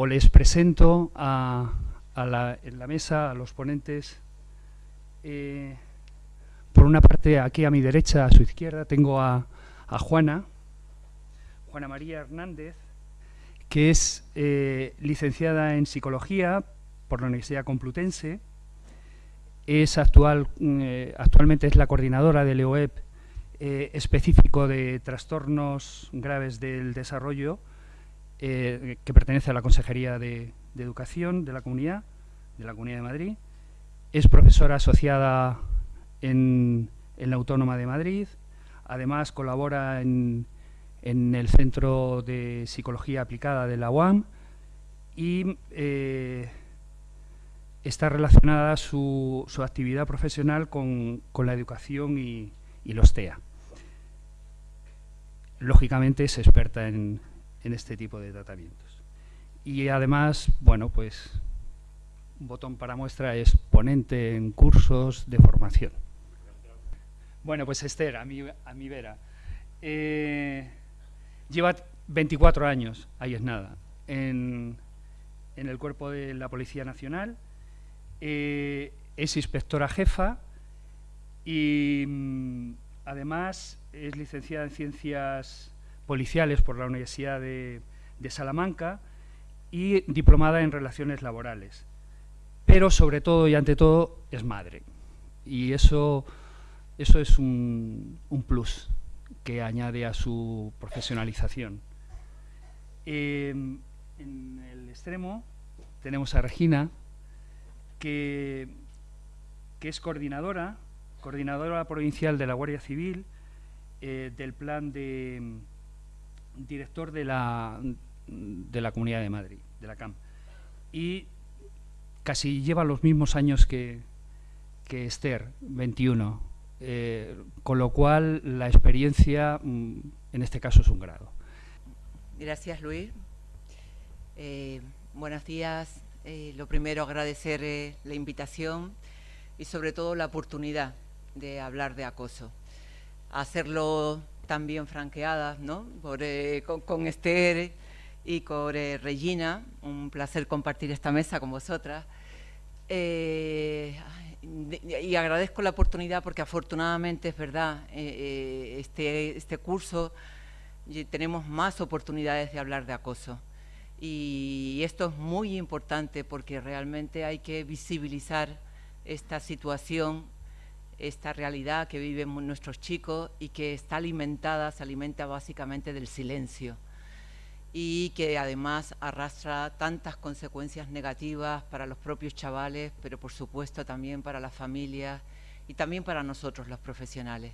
o les presento a, la, en la mesa a los ponentes. Eh, por una parte, aquí a mi derecha, a su izquierda, tengo a, Juana, Juana María Hernández, que es eh, licenciada en Psicología por la Universidad Complutense, es mm, eh, actualmente es la coordinadora del EOEP específico de trastornos graves del desarrollo, eh, que pertenece a la Consejería de, Educación de la Comunidad, de la Comunidad de Madrid. Es profesora asociada en, la Autónoma de Madrid, además colabora en, el Centro de Psicología Aplicada de la UAM y está relacionada su, su actividad profesional con, la educación y, los TEA. Lógicamente es experta en, este tipo de tratamientos. Y además, bueno, pues un botón para muestra es ponente en cursos de formación. Bueno, pues Esther, a mi, a mi vera. Eh, lleva 24 años, ahí es nada, en, en el cuerpo de la Policía Nacional eh, es inspectora jefa y mm, además es licenciada en Ciencias Policiales por la Universidad de, Salamanca y diplomada en Relaciones Laborales. Pero sobre todo y ante todo es madre. Y eso, eso es un, plus que añade a su profesionalización. Em, en el extremo tenemos a Regina, que, es coordinadora, coordinadora provincial de la Guardia Civil, eh, del plan de director de la, de la Comunidad de Madrid, de la CAM. Y casi lleva los mismos años que, que Esther, 21, eh, con lo cual la experiencia mm, en este caso es un grado. Gracias, Luis. Eh, buenos días eh, lo primero, agradecer eh, la invitación y sobre todo la oportunidad de hablar de acoso. Hacerlo también franqueadas ¿no? Eh, con, Esther y con Regina. Un placer compartir esta mesa con vosotras. y agradezco la oportunidad porque afortunadamente es verdad, este, este curso tenemos más oportunidades de hablar de acoso. Y esto es muy importante porque realmente hay que visibilizar esta situación, esta realidad que viven nuestros chicos y que está alimentada, se alimenta básicamente del silencio y que además arrastra tantas consecuencias negativas para los propios chavales, pero por supuesto también para las familias y también para nosotros los profesionales.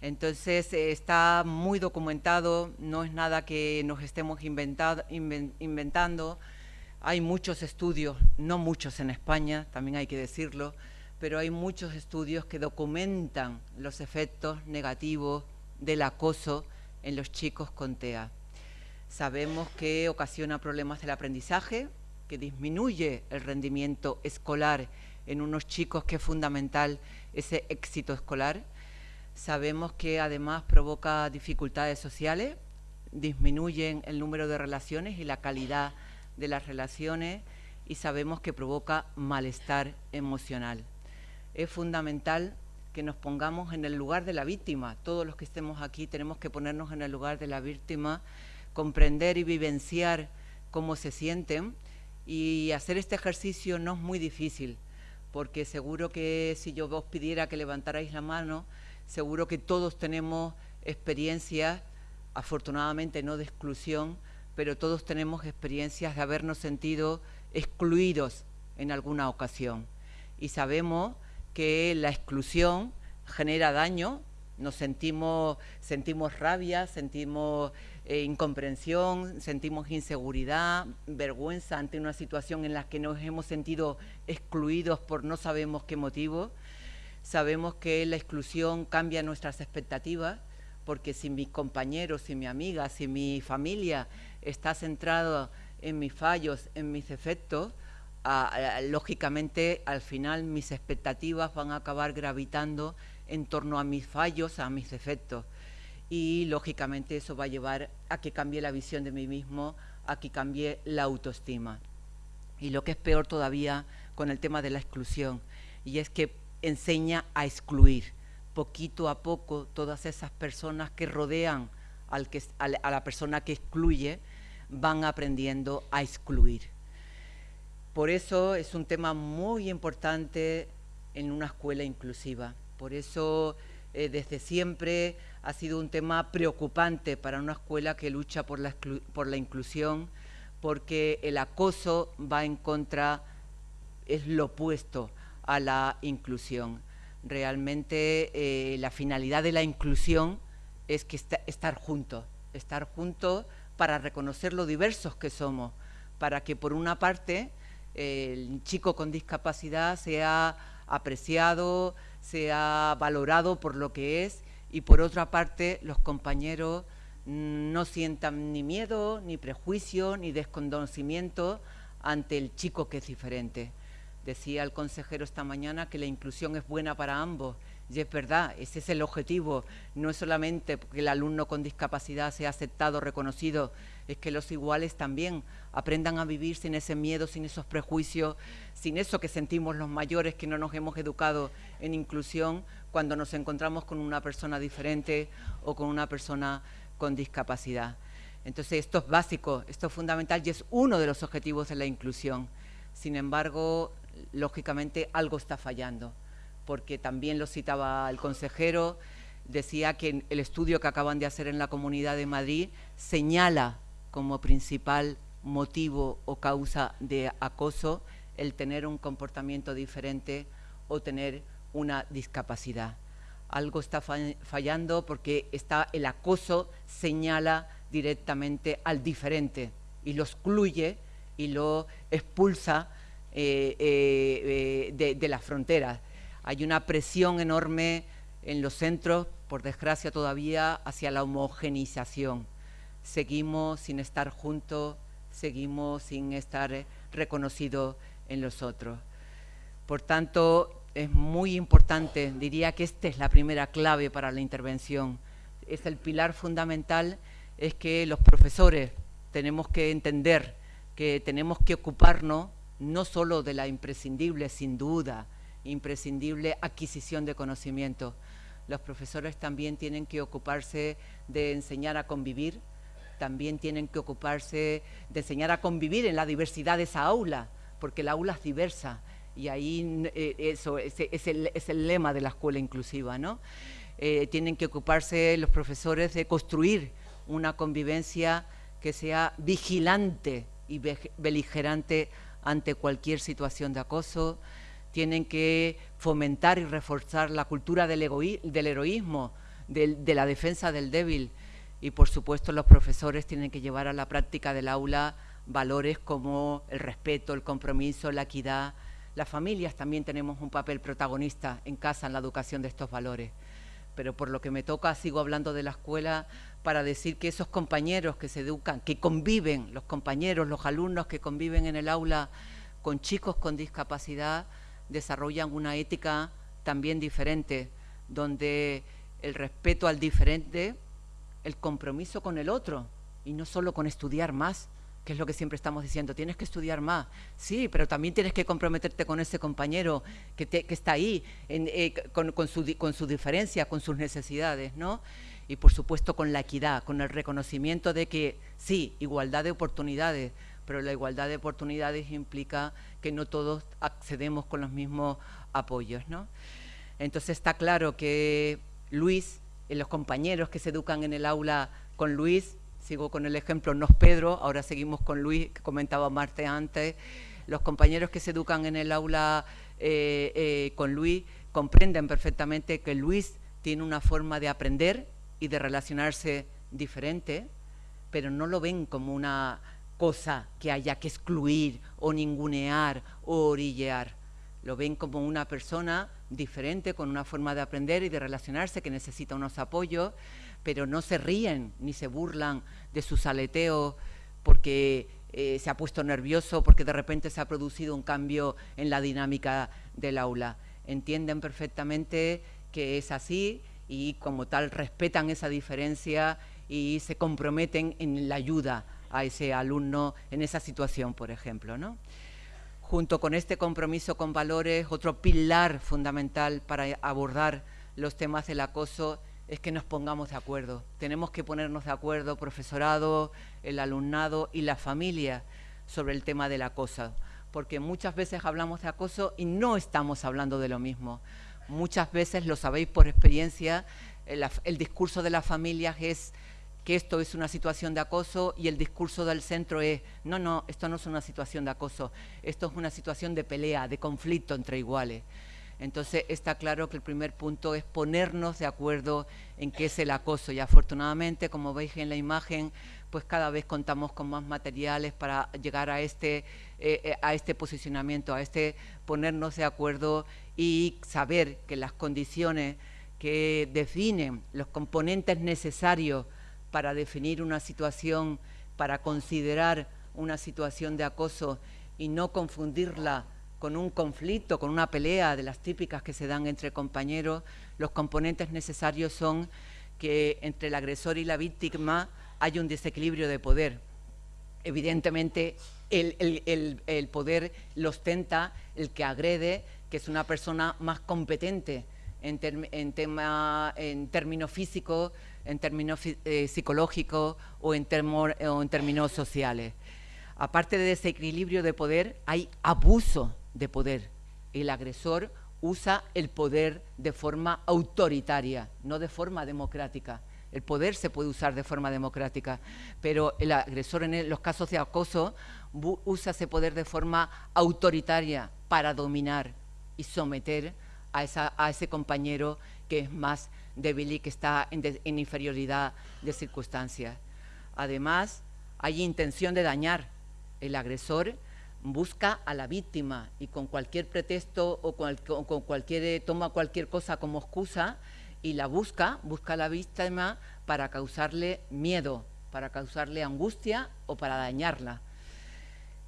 Entonces eh, está muy documentado, no es nada que nos estemos inventando. Hay muchos estudios, no muchos en España, también hay que decirlo, pero hay muchos estudios que documentan los efectos negativos del acoso en los chicos con TEA. Sabemos que ocasiona problemas del aprendizaje, que disminuye el rendimiento escolar en unos chicos que es fundamental ese éxito escolar, Sabemos que además provoca dificultades sociales, disminuyen el número de relaciones y la calidad de las relaciones y sabemos que provoca malestar emocional. Es fundamental que nos pongamos en el lugar de la víctima. Todos los que estemos aquí tenemos que ponernos en el lugar de la víctima, comprender y vivenciar cómo se sienten y hacer este ejercicio no es muy difícil, porque seguro que si yo os pidiera que levantarais la mano, Seguro que todos tenemos experiencias, afortunadamente no de exclusión, pero todos tenemos experiencias de habernos sentido excluidos en alguna ocasión. Y sabemos que la exclusión genera daño, nos sentimos, sentimos rabia, sentimos eh, incomprensión, sentimos inseguridad, vergüenza ante una situación en la que nos hemos sentido excluidos por no sabemos qué motivo. Sabemos que la exclusión cambia nuestras expectativas, porque si mis compañeros, si mi amiga, si mi familia está centrado en mis fallos, en mis defectos, lógicamente al final mis expectativas van a acabar gravitando en torno a mis fallos, a mis defectos. Y lógicamente eso va a llevar a que cambie la visión de mí mismo, a que cambie la autoestima. Y lo que es peor todavía con el tema de la exclusión, y es que enseña a excluir poquito a poco todas esas personas que rodean a la persona que excluye, van aprendiendo a excluir. Por eso es un tema muy importante en una escuela inclusiva. Por eso eh, desde siempre ha sido un tema preocupante para una escuela que lucha por la, por la inclusión, porque el acoso va en contra, es lo opuesto a la inclusión. Realmente eh, la finalidad de la inclusión es que estar juntos, estar juntos para reconocer lo diversos que somos, para que por una parte el chico con discapacidad sea apreciado, sea valorado por lo que es y por otra parte los compañeros no sientan ni miedo, ni prejuicio, ni desconocimiento ante el chico que es diferente. Decía el consejero esta mañana que la inclusión es buena para ambos y es verdad, ese es el objetivo. No es solamente que el alumno con discapacidad sea aceptado, reconocido, es que los iguales también aprendan a vivir sin ese miedo, sin esos prejuicios, sin eso que sentimos los mayores que no nos hemos educado en inclusión cuando nos encontramos con una persona diferente o con una persona con discapacidad. Entonces esto es básico, esto es fundamental y es uno de los objetivos de la inclusión. Sin embargo, lógicamente algo está fallando porque también lo citaba el consejero, decía que el estudio que acaban de hacer en la Comunidad de Madrid señala como principal motivo o causa de acoso el tener un comportamiento diferente o tener una discapacidad. Algo está fallando porque está, el acoso señala directamente al diferente y lo excluye y lo expulsa eh, eh, eh, de, de las fronteras. Hay una presión enorme en los centros, por desgracia todavía, hacia la homogenización. Seguimos sin estar juntos, seguimos sin estar eh, reconocidos en los otros. Por tanto, es muy importante, diría que esta es la primera clave para la intervención. Es el pilar fundamental, es que los profesores tenemos que entender que tenemos que ocuparnos no solo de la imprescindible, sin duda, imprescindible adquisición de conocimiento. Los profesores también tienen que ocuparse de enseñar a convivir, también tienen que ocuparse de enseñar a convivir en la diversidad de esa aula, porque la aula es diversa y ahí eh, eso es, el, lema de la escuela inclusiva, ¿no? Eh, tienen que ocuparse los profesores de construir una convivencia que sea vigilante y beligerante ante cualquier situación de acoso, tienen que fomentar y reforzar la cultura del, heroísmo, de la defensa del débil. Y por supuesto los profesores tienen que llevar a la práctica del aula valores como el respeto, el compromiso, la equidad. Las familias también tenemos un papel protagonista en casa en la educación de estos valores. Pero por lo que me toca, sigo hablando de la escuela para decir que esos compañeros que se educan, que conviven, los compañeros, los alumnos que conviven en el aula con chicos con discapacidad, desarrollan una ética también diferente, donde el respeto al diferente, el compromiso con el otro, y no solo con estudiar más, que es lo que siempre estamos diciendo, tienes que estudiar más, sí, pero también tienes que comprometerte con ese compañero que, está ahí, eh, con, su, con su diferencia, con sus necesidades, ¿no? Y por supuesto con la equidad, con el reconocimiento de que sí, igualdad de oportunidades, pero la igualdad de oportunidades implica que no todos accedemos con los mismos apoyos. ¿no? Entonces está claro que Luis, los compañeros que se educan en el aula con Luis, sigo con el ejemplo, no es Pedro, ahora seguimos con Luis, que comentaba Marte antes, los compañeros que se educan en el aula eh, eh, con Luis comprenden perfectamente que Luis tiene una forma de aprender y de relacionarse diferente, pero no lo ven como una cosa que haya que excluir o ningunear o orillear. Lo ven como una persona diferente, con una forma de aprender y de relacionarse que necesita unos apoyos, pero no se ríen ni se burlan de sus aleteos porque eh, se ha puesto nervioso, porque de repente se ha producido un cambio en la dinámica del aula. Entienden perfectamente que es así y como tal respetan esa diferencia y se comprometen en la ayuda a ese alumno en esa situación, por ejemplo. ¿no? Junto con este compromiso con valores, otro pilar fundamental para abordar los temas del acoso es que nos pongamos de acuerdo. Tenemos que ponernos de acuerdo, profesorado, el alumnado y la familia, sobre el tema del acoso, porque muchas veces hablamos de acoso y no estamos hablando de lo mismo. Muchas veces, lo sabéis por experiencia, el, discurso de las familias es que esto es una situación de acoso y el discurso del centro es, no, no, esto no es una situación de acoso, esto es una situación de pelea, de conflicto entre iguales. Entonces está claro que el primer punto es ponernos de acuerdo en qué es el acoso y afortunadamente, como veis en la imagen, pues cada vez contamos con más materiales para llegar a este, eh, eh, a este posicionamiento, a este ponernos de acuerdo y saber que las condiciones que definen los componentes necesarios para definir una situación, para considerar una situación de acoso y no confundirla con un conflicto, con una pelea de las típicas que se dan entre compañeros, los componentes necesarios son que entre el agresor y la víctima hay un desequilibrio de poder. Evidentemente, el, poder lo ostenta el que agrede, que es una persona más competente en, tema, en términos físicos, en términos eh, psicológicos o en, o en términos sociales. Aparte de ese equilibrio de poder, hay abuso de poder. El agresor usa el poder de forma autoritaria, no de forma democrática. El poder se puede usar de forma democrática, pero el agresor en los casos de acoso usa ese poder de forma autoritaria para dominar y someter a, ese compañero que es más débil y que está en inferioridad de circunstancias. Además, hay intención de dañar. El agresor busca a la víctima y con cualquier pretexto o con, cualquier, toma cualquier cosa como excusa y la busca, busca a la víctima para causarle miedo, para causarle angustia o para dañarla.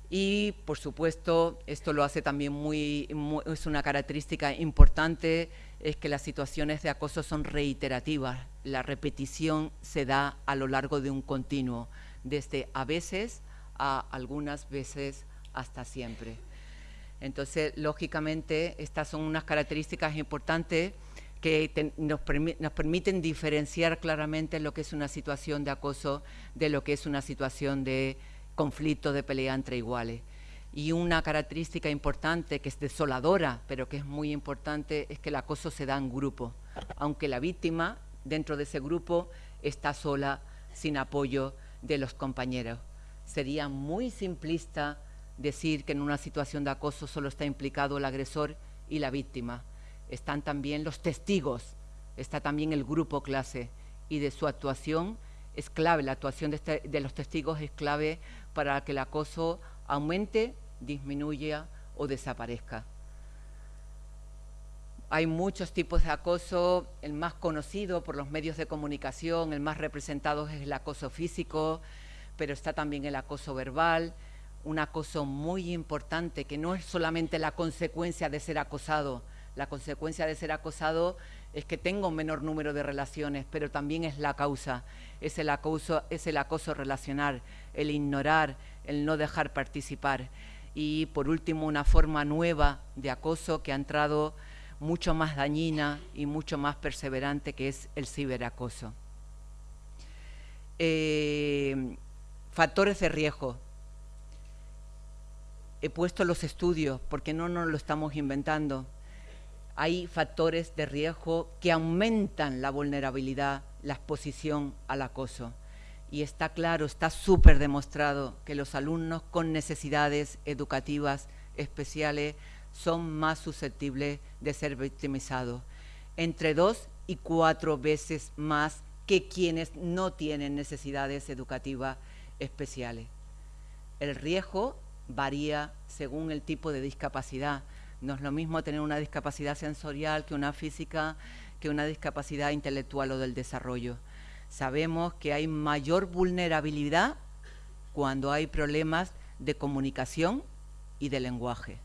Y, por supuesto, esto lo hace también muy, es una característica importante, es que las situaciones de acoso son reiterativas. La repetición se da a lo largo de un continuo, desde a veces a algunas veces hasta siempre. Entonces, lógicamente, estas son unas características importantes que nos, permiten diferenciar claramente lo que es una situación de acoso de lo que es una situación de conflicto, de pelea entre iguales. Y una característica importante, que es desoladora, pero que es muy importante, es que el acoso se da en grupo, aunque la víctima dentro de ese grupo está sola, sin apoyo de los compañeros. Sería muy simplista decir que en una situación de acoso solo está implicado el agresor y la víctima. Están también los testigos, está también el grupo clase y de su actuación es clave, la actuación de, este, los testigos es clave para que el acoso aumente, disminuya o desaparezca. Hay muchos tipos de acoso, el más conocido por los medios de comunicación, el más representado es el acoso físico, pero está también el acoso verbal, un acoso muy importante, que no es solamente la consecuencia de ser acosado, la consecuencia de ser acosado es que tengo un menor número de relaciones, pero también es la causa, es el acoso, es el acoso relacional, el ignorar, el no dejar participar. Y por último, una forma nueva de acoso que ha entrado mucho más dañina y mucho más perseverante, que es el ciberacoso. Eh, factores de riesgo he puesto los estudios, porque no nos lo estamos inventando. Hay factores de riesgo que aumentan la vulnerabilidad, la exposición al acoso. Y está claro, está súper demostrado que los alumnos con necesidades educativas especiales son más susceptibles de ser victimizados, entre dos y cuatro veces más que quienes no tienen necesidades educativas especiales. El riesgo varía según el tipo de discapacidad. No es lo mismo tener una discapacidad sensorial que una física, que una discapacidad intelectual o del desarrollo. Sabemos que hay mayor vulnerabilidad cuando hay problemas de comunicación y de lenguaje.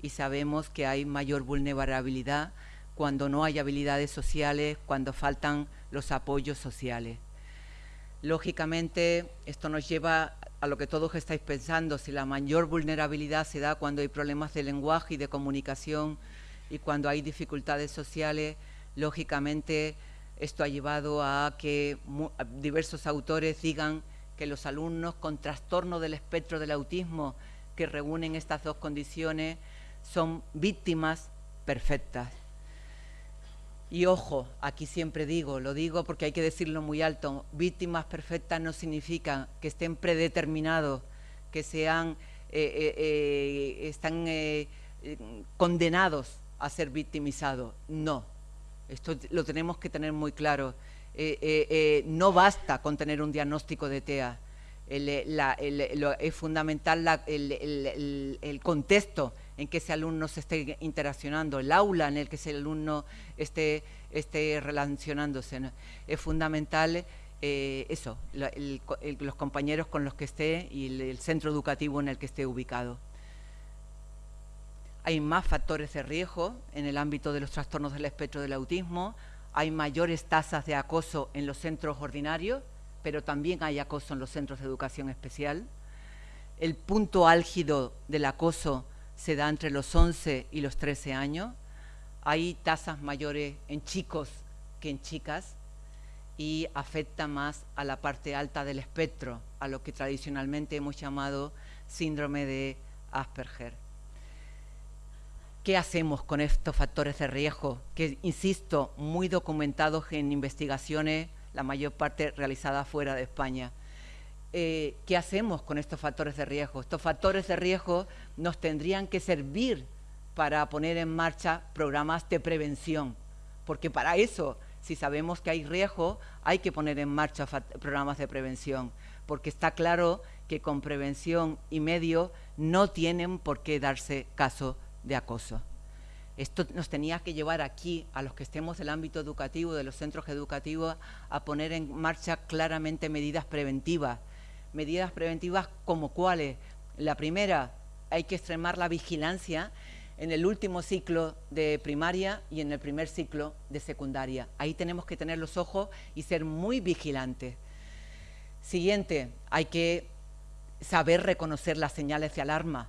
Y sabemos que hay mayor vulnerabilidad cuando no hay habilidades sociales, cuando faltan los apoyos sociales. Lógicamente, esto nos lleva a lo que todos estáis pensando, si la mayor vulnerabilidad se da cuando hay problemas de lenguaje y de comunicación y cuando hay dificultades sociales, lógicamente esto ha llevado a que diversos autores digan que los alumnos con trastorno del espectro del autismo que reúnen estas dos condiciones son víctimas perfectas. Y ojo, aquí siempre digo, lo digo porque hay que decirlo muy alto, víctimas perfectas no significa que estén predeterminados, que sean, eh, eh, eh, están condenados a ser victimizados. No, esto lo tenemos que tener muy claro. no basta con tener un diagnóstico de TEA. es fundamental el contexto en que ese alumno se esté interaccionando, el aula en el que ese alumno esté, esté relacionándose. Es fundamental eh, eso, los compañeros con los que esté y el, centro educativo en el que esté ubicado. Hay más factores de riesgo en el ámbito de los trastornos del espectro del autismo, hay mayores tasas de acoso en los centros ordinarios, pero también hay acoso en los centros de educación especial. El punto álgido del acoso se da entre los 11 y los 13 años. Hay tasas mayores en chicos que en chicas y afecta más a la parte alta del espectro, a lo que tradicionalmente hemos llamado síndrome de Asperger. ¿Qué hacemos con estos factores de riesgo? Que, insisto, muy documentados en investigaciones, la mayor parte realizadas fuera de España. Eh, ¿qué hacemos con estos factores de riesgo? Estos factores de riesgo nos tendrían que servir para poner en marcha programas de prevención, porque para eso, si sabemos que hay riesgo, hay que poner en marcha programas de prevención, porque está claro que con prevención y medio no tienen por qué darse caso de acoso. Esto nos tenía que llevar aquí, a los que estemos del ámbito educativo, de los centros educativos, a poner en marcha claramente medidas preventivas, medidas preventivas como cuáles. La primera, hay que extremar la vigilancia en el último ciclo de primaria y en el primer ciclo de secundaria. Ahí tenemos que tener los ojos y ser muy vigilantes. Siguiente, hay que saber reconocer las señales de alarma.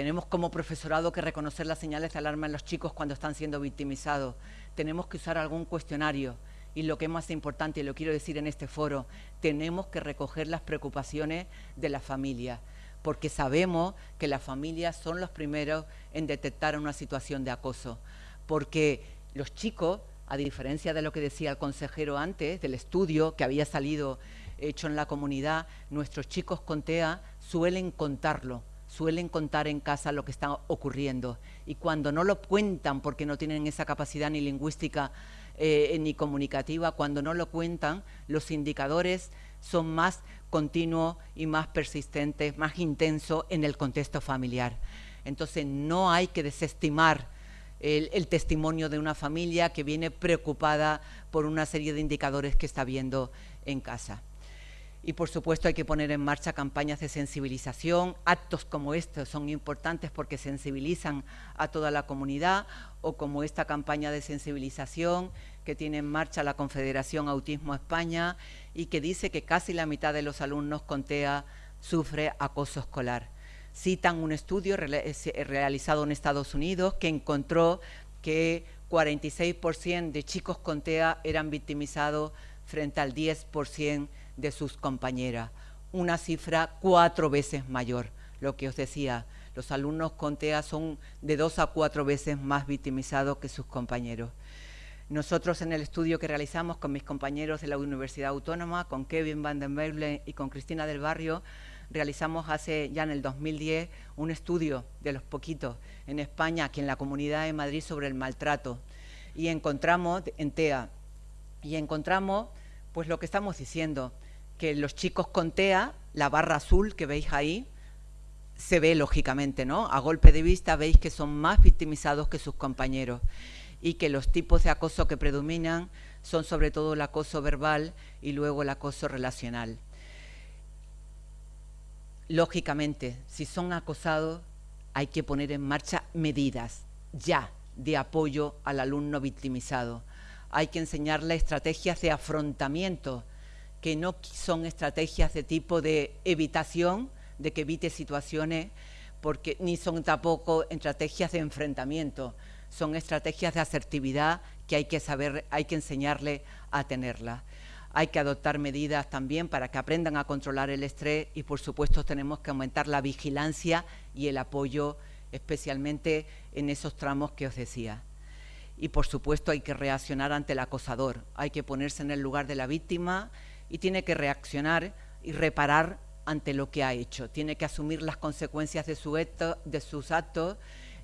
Tenemos como profesorado que reconocer las señales de alarma en los chicos cuando están siendo victimizados. Tenemos que usar algún cuestionario y lo que es más importante, y lo quiero decir en este foro, tenemos que recoger las preocupaciones de la familia, porque sabemos que las familias son los primeros en detectar una situación de acoso, porque los chicos, a diferencia de lo que decía el consejero antes, del estudio que había salido hecho en la comunidad, nuestros chicos con TEA suelen contarlo, suelen contar en casa lo que está ocurriendo y cuando no lo cuentan porque no tienen esa capacidad ni lingüística eh, ni comunicativa, cuando no lo cuentan, los indicadores son más continuos y más persistentes, más intensos en el contexto familiar. Entonces no hay que desestimar el, testimonio de una familia que viene preocupada por una serie de indicadores que está viendo en casa. Y por supuesto hay que poner en marcha campañas de sensibilización. Actos como estos son importantes porque sensibilizan a toda la comunidad o como esta campaña de sensibilización que tiene en marcha la Confederación Autismo España y que dice que casi la mitad de los alumnos con TEA sufre acoso escolar. Citan un estudio realizado en Estados Unidos que encontró que 46% de chicos con TEA eran victimizados frente al 10% de sus compañeras, una cifra cuatro veces mayor, lo que os decía, los alumnos con TEA son de dos a cuatro veces más victimizados que sus compañeros. Nosotros en el estudio que realizamos con mis compañeros de la Universidad Autónoma, con Kevin Van den Beuvelen y con Cristina del Barrio, realizamos hace ya en el 2010 un estudio de los poquitos en España, aquí en la Comunidad de Madrid, sobre el maltrato. Y encontramos en TEA, y encontramos pues lo que estamos diciendo, que los chicos con TEA, la barra azul que veis ahí, se ve lógicamente, ¿no? A golpe de vista veis que son más victimizados que sus compañeros y que los tipos de acoso que predominan son sobre todo el acoso verbal y luego el acoso relacional. Lógicamente, si son acosados, hay que poner en marcha medidas ya de apoyo al alumno victimizado. Hay que enseñarle estrategias de afrontamiento que no son estrategias de tipo de evitación, de que evite situaciones, porque ni son tampoco estrategias de enfrentamiento, son estrategias de asertividad que hay que saber, hay que enseñarle a tenerlas. Hay que adoptar medidas también para que aprendan a controlar el estrés y, por supuesto, tenemos que aumentar la vigilancia y el apoyo, especialmente en esos tramos que os decía. Y, por supuesto, hay que reaccionar ante el acosador. Hay que ponerse en el lugar de la víctima y tiene que reaccionar y reparar ante lo que ha hecho. Tiene que asumir las consecuencias de, su de sus actos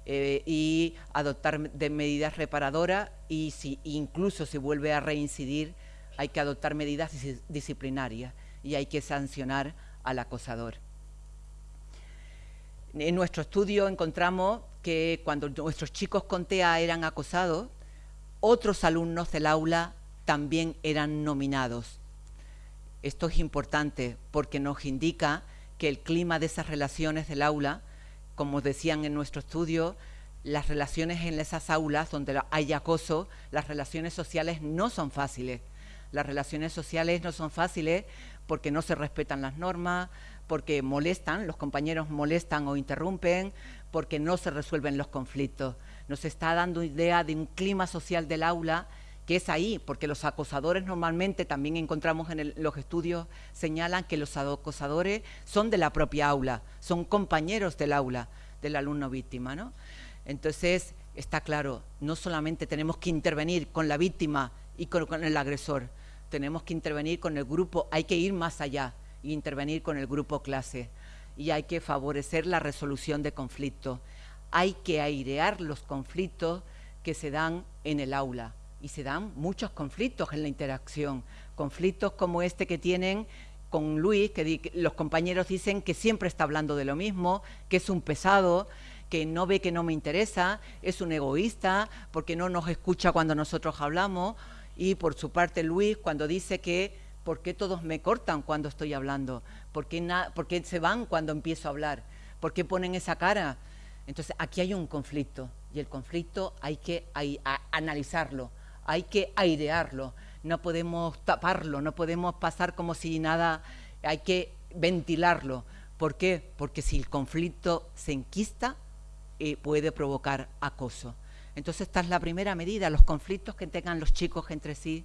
eh, y adoptar medidas reparadoras y si incluso se vuelve a reincidir, hay que adoptar medidas disciplinarias y hay que sancionar al acosador. En nuestro estudio encontramos que cuando nuestros chicos con TEA eran acosados, otros alumnos del aula también eran nominados. Esto es importante porque nos indica que el clima de esas relaciones del aula, como decían en nuestro estudio, las relaciones en esas aulas donde hay acoso, las relaciones sociales no son fáciles. Las relaciones sociales no son fáciles porque no se respetan las normas, porque molestan, los compañeros molestan o interrumpen, porque no se resuelven los conflictos. Nos está dando idea de un clima social del aula que es ahí, porque los acosadores normalmente también encontramos en los estudios, señalan que los acosadores son de la propia aula, son compañeros del aula, del alumno víctima. ¿no? Entonces, está claro, no solamente tenemos que intervenir con la víctima y con, el agresor, tenemos que intervenir con el grupo, hay que ir más allá e intervenir con el grupo clase y hay que favorecer la resolución de conflictos. Hay que airear los conflictos que se dan en el aula y se dan muchos conflictos en la interacción, conflictos como este que tienen con Luis, que los compañeros dicen que siempre está hablando de lo mismo, que es un pesado, que no ve que no me interesa, es un egoísta, porque no nos escucha cuando nosotros hablamos, y por su parte Luis cuando dice que ¿por qué todos me cortan cuando estoy hablando? ¿Por qué, ¿Por qué se van cuando empiezo a hablar? ¿Por qué ponen esa cara? Entonces aquí hay un conflicto y el conflicto hay que analizarlo, hay que airearlo, no podemos taparlo, no podemos pasar como si nada, hay que ventilarlo. ¿Por qué? Porque si el conflicto se enquista, eh, puede provocar acoso. Entonces esta es la primera medida, los conflictos que tengan los chicos entre sí,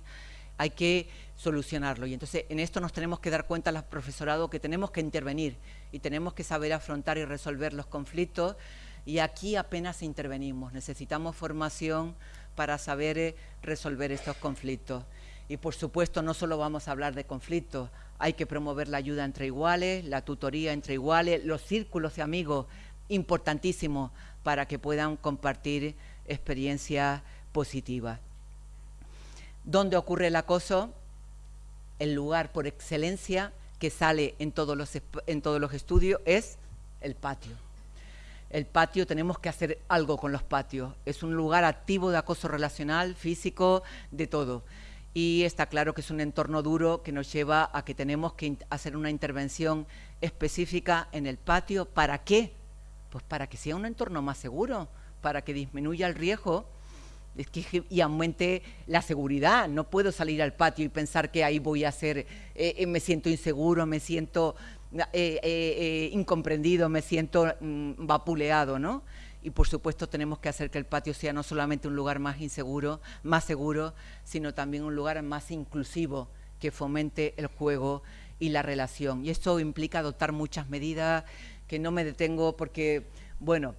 hay que solucionarlo. Y entonces en esto nos tenemos que dar cuenta los profesorado que tenemos que intervenir y tenemos que saber afrontar y resolver los conflictos y aquí apenas intervenimos, necesitamos formación, para saber eh, resolver estos conflictos. Y por supuesto no solo vamos a hablar de conflictos, hay que promover la ayuda entre iguales, la tutoría entre iguales, los círculos de amigos, importantísimos para que puedan compartir experiencias positivas. ¿Dónde ocurre el acoso? El lugar por excelencia que sale en todos los, en todos los estudios es el patio el patio, tenemos que hacer algo con los patios. Es un lugar activo de acoso relacional, físico, de todo. Y está claro que es un entorno duro que nos lleva a que tenemos que hacer una intervención específica en el patio. ¿Para qué? Pues para que sea un entorno más seguro, para que disminuya el riesgo y aumente la seguridad. No puedo salir al patio y pensar que ahí voy a ser, eh, eh, me siento inseguro, me siento eh, eh, eh, incomprendido, me siento mm, vapuleado, ¿no? Y por supuesto tenemos que hacer que el patio sea no solamente un lugar más inseguro, más seguro, sino también un lugar más inclusivo que fomente el juego y la relación. Y esto implica adoptar muchas medidas que no me detengo porque, bueno,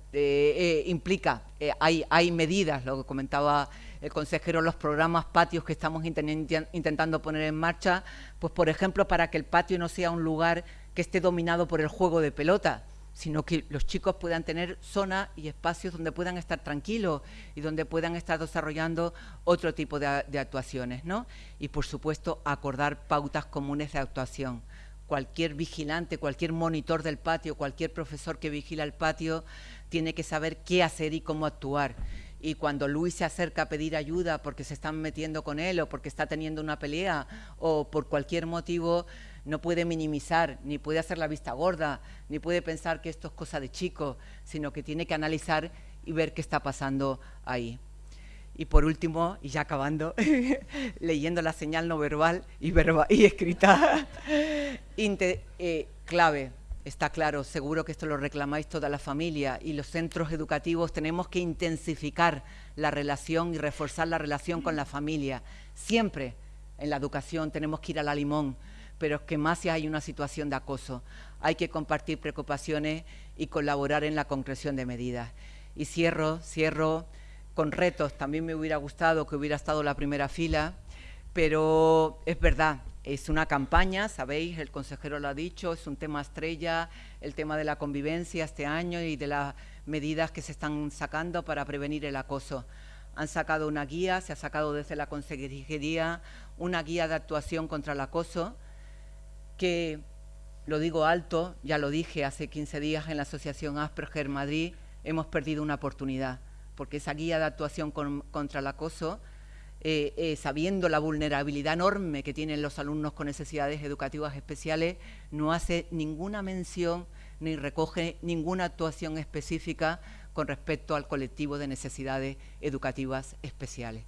implica, hay, hay medidas, lo que comentaba el consejero, los programas patios que estamos intentando poner en marcha, pues por ejemplo, para que el patio no sea un lugar que esté dominado por el juego de pelota, sino que los chicos puedan tener zonas y espacios donde puedan estar tranquilos y donde puedan estar desarrollando otro tipo de, actuaciones, ¿no? Y por supuesto acordar pautas comunes de actuación. Cualquier vigilante, cualquier monitor del patio, cualquier profesor que vigila el patio tiene que saber qué hacer y cómo actuar y cuando Luis se acerca a pedir ayuda porque se están metiendo con él o porque está teniendo una pelea o por cualquier motivo, no puede minimizar, ni puede hacer la vista gorda, ni puede pensar que esto es cosa de chico, sino que tiene que analizar y ver qué está pasando ahí. Y por último, y ya acabando, leyendo la señal no verbal y, y escrita, eh, clave, está claro, seguro que esto lo reclamáis toda la familia y los centros educativos tenemos que intensificar la relación y reforzar la relación con la familia. Siempre en la educación tenemos que ir a la limón, pero es que más si hay una situación de acoso. Hay que compartir preocupaciones y colaborar en la concreción de medidas. Y cierro, cierro con retos. También me hubiera gustado que hubiera estado la primera fila, pero es verdad, es una campaña, sabéis, el consejero lo ha dicho, es un tema estrella, el tema de la convivencia este año y de las medidas que se están sacando para prevenir el acoso. Han sacado una guía, se ha sacado desde la consejería una guía de actuación contra el acoso, que lo digo alto, ya lo dije hace 15 días en la Asociación Asperger Madrid, hemos perdido una oportunidad, porque esa guía de actuación contra el acoso, eh, eh, sabiendo la vulnerabilidad enorme que tienen los alumnos con necesidades educativas especiales, no hace ninguna mención ni recoge ninguna actuación específica con respecto al colectivo de necesidades educativas especiales.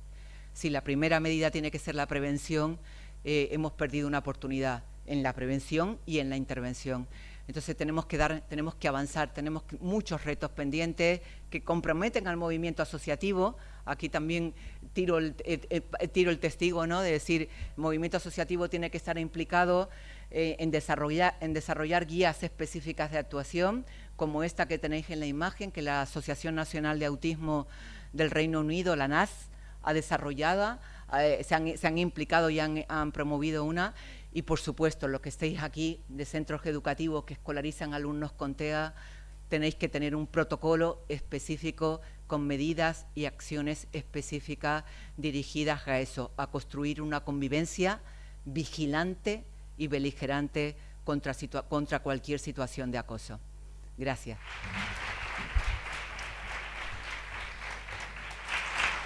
Si la primera medida tiene que ser la prevención, eh, hemos perdido una oportunidad en la prevención y en la intervención. Entonces tenemos que, dar, tenemos que avanzar, tenemos muchos retos pendientes que comprometen al movimiento asociativo. Aquí también tiro el, eh, eh, tiro el testigo ¿no? de decir, el movimiento asociativo tiene que estar implicado eh, en, desarrollar, en desarrollar guías específicas de actuación, como esta que tenéis en la imagen, que la Asociación Nacional de Autismo del Reino Unido, la NAS, ha desarrollado, se, han, implicado y han, han promovido una, y por supuesto, los que estéis aquí de centros educativos que escolarizan alumnos con TEA, tenéis que tener un protocolo específico con medidas y acciones específicas dirigidas a eso, a construir una convivencia vigilante y beligerante contra, contra cualquier situación de acoso. Gracias.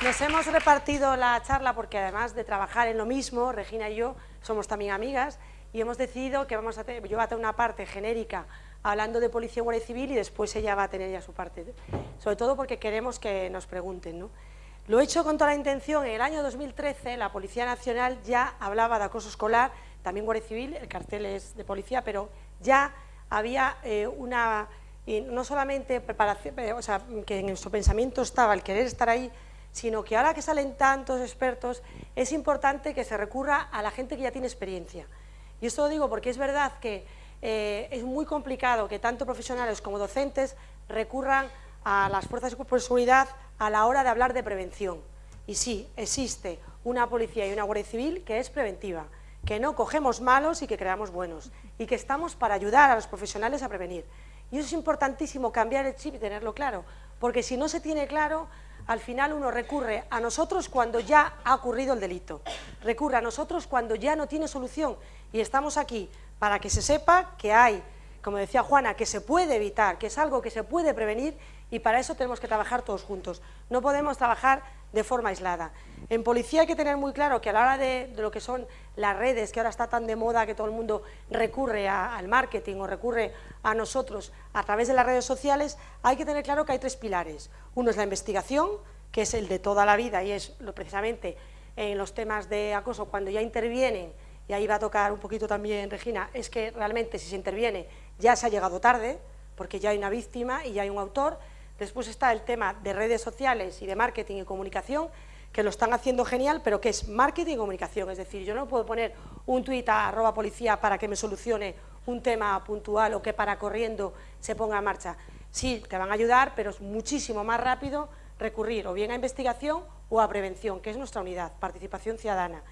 Nos hemos repartido la charla porque además de trabajar en lo mismo, Regina y yo somos también amigas y hemos decidido que vamos a tener, yo voy a tener una parte genérica hablando de Policía y Guardia Civil y después ella va a tener ya su parte, sobre todo porque queremos que nos pregunten. ¿no? Lo he hecho con toda la intención, en el año 2013 la Policía Nacional ya hablaba de acoso escolar, también Guardia Civil, el cartel es de policía, pero ya había eh, una, no solamente preparación, eh, o sea, que en nuestro pensamiento estaba el querer estar ahí, sino que ahora que salen tantos expertos, es importante que se recurra a la gente que ya tiene experiencia. Y esto lo digo porque es verdad que eh, es muy complicado que tanto profesionales como docentes recurran a las fuerzas de seguridad a la hora de hablar de prevención. Y sí, existe una policía y una guardia civil que es preventiva, que no cogemos malos y que creamos buenos, y que estamos para ayudar a los profesionales a prevenir. Y eso es importantísimo, cambiar el chip y tenerlo claro, porque si no se tiene claro, al final uno recurre a nosotros cuando ya ha ocurrido el delito, recurre a nosotros cuando ya no tiene solución. Y estamos aquí para que se sepa que hay, como decía Juana, que se puede evitar, que es algo que se puede prevenir y para eso tenemos que trabajar todos juntos. No podemos trabajar de forma aislada. En policía hay que tener muy claro que a la hora de, lo que son las redes, que ahora está tan de moda que todo el mundo recurre al marketing o recurre a nosotros a través de las redes sociales, hay que tener claro que hay tres pilares. Uno es la investigación, que es el de toda la vida y es lo, precisamente en los temas de acoso, cuando ya intervienen, y ahí va a tocar un poquito también Regina, es que realmente si se interviene ya se ha llegado tarde, porque ya hay una víctima y ya hay un autor, Después está el tema de redes sociales y de marketing y comunicación, que lo están haciendo genial, pero que es marketing y comunicación. Es decir, yo no puedo poner un tuit a arroba policía para que me solucione un tema puntual o que para corriendo se ponga en marcha. Sí, te van a ayudar, pero es muchísimo más rápido recurrir o bien a investigación o a prevención, que es nuestra unidad, participación ciudadana.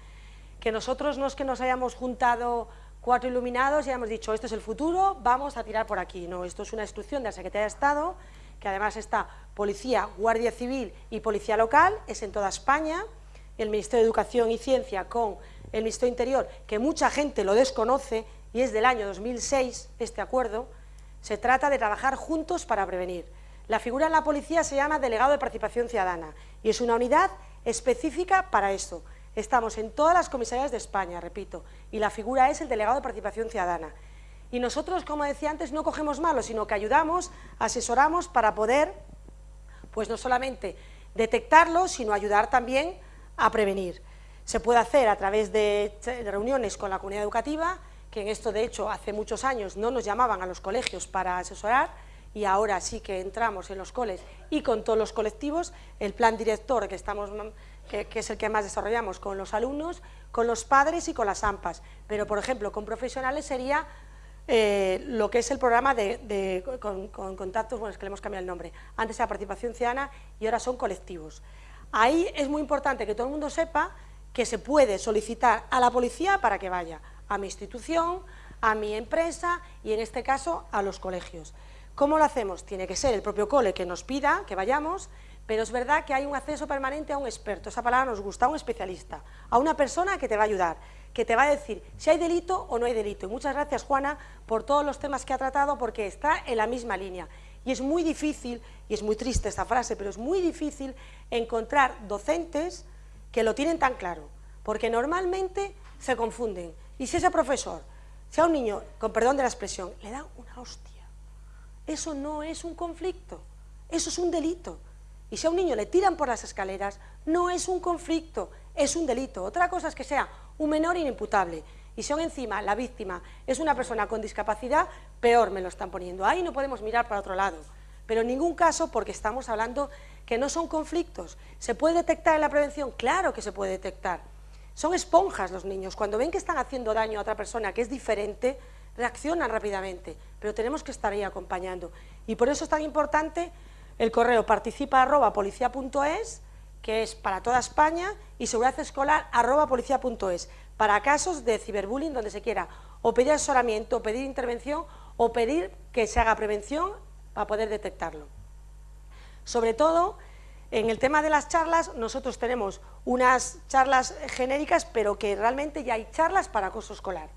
Que nosotros no es que nos hayamos juntado cuatro iluminados y hayamos dicho, esto es el futuro, vamos a tirar por aquí. No, esto es una instrucción de la Secretaría de Estado que además está Policía, Guardia Civil y Policía Local, es en toda España, el Ministerio de Educación y Ciencia con el Ministerio Interior, que mucha gente lo desconoce, y es del año 2006 este acuerdo, se trata de trabajar juntos para prevenir. La figura en la policía se llama Delegado de Participación Ciudadana y es una unidad específica para esto. Estamos en todas las comisarías de España, repito, y la figura es el Delegado de Participación Ciudadana. Y nosotros, como decía antes, no cogemos malos, sino que ayudamos, asesoramos para poder, pues no solamente detectarlo, sino ayudar también a prevenir. Se puede hacer a través de reuniones con la comunidad educativa, que en esto de hecho hace muchos años no nos llamaban a los colegios para asesorar, y ahora sí que entramos en los coles y con todos los colectivos, el plan director que, estamos, que, es el que más desarrollamos con los alumnos, con los padres y con las AMPAs, pero por ejemplo con profesionales sería eh, lo que es el programa de, con, contactos, bueno es que le hemos cambiado el nombre, antes era participación ciudadana y ahora son colectivos. Ahí es muy importante que todo el mundo sepa que se puede solicitar a la policía para que vaya a mi institución, a mi empresa y en este caso a los colegios. ¿Cómo lo hacemos? Tiene que ser el propio cole que nos pida que vayamos, pero es verdad que hay un acceso permanente a un experto, esa palabra nos gusta, a un especialista, a una persona que te va a ayudar, que te va a decir si hay delito o no hay delito. Y muchas gracias, Juana, por todos los temas que ha tratado, porque está en la misma línea. Y es muy difícil, y es muy triste esta frase, pero es muy difícil encontrar docentes que lo tienen tan claro, porque normalmente se confunden. Y si ese profesor, si a un niño, con perdón de la expresión, le da una hostia, eso no es un conflicto, eso es un delito. Y si a un niño le tiran por las escaleras, no es un conflicto, es un delito. Otra cosa es que sea un menor inimputable. Y aún encima la víctima es una persona con discapacidad, peor me lo están poniendo. Ahí no podemos mirar para otro lado. Pero en ningún caso porque estamos hablando que no son conflictos. ¿Se puede detectar en la prevención? Claro que se puede detectar. Son esponjas los niños. Cuando ven que están haciendo daño a otra persona que es diferente, reaccionan rápidamente, pero tenemos que estar ahí acompañando. Y por eso es tan importante el correo participa que es para toda España, y seguridad escolar para casos de ciberbullying donde se quiera o pedir asesoramiento, o pedir intervención, o pedir que se haga prevención para poder detectarlo. Sobre todo, en el tema de las charlas, nosotros tenemos unas charlas genéricas, pero que realmente ya hay charlas para acoso escolar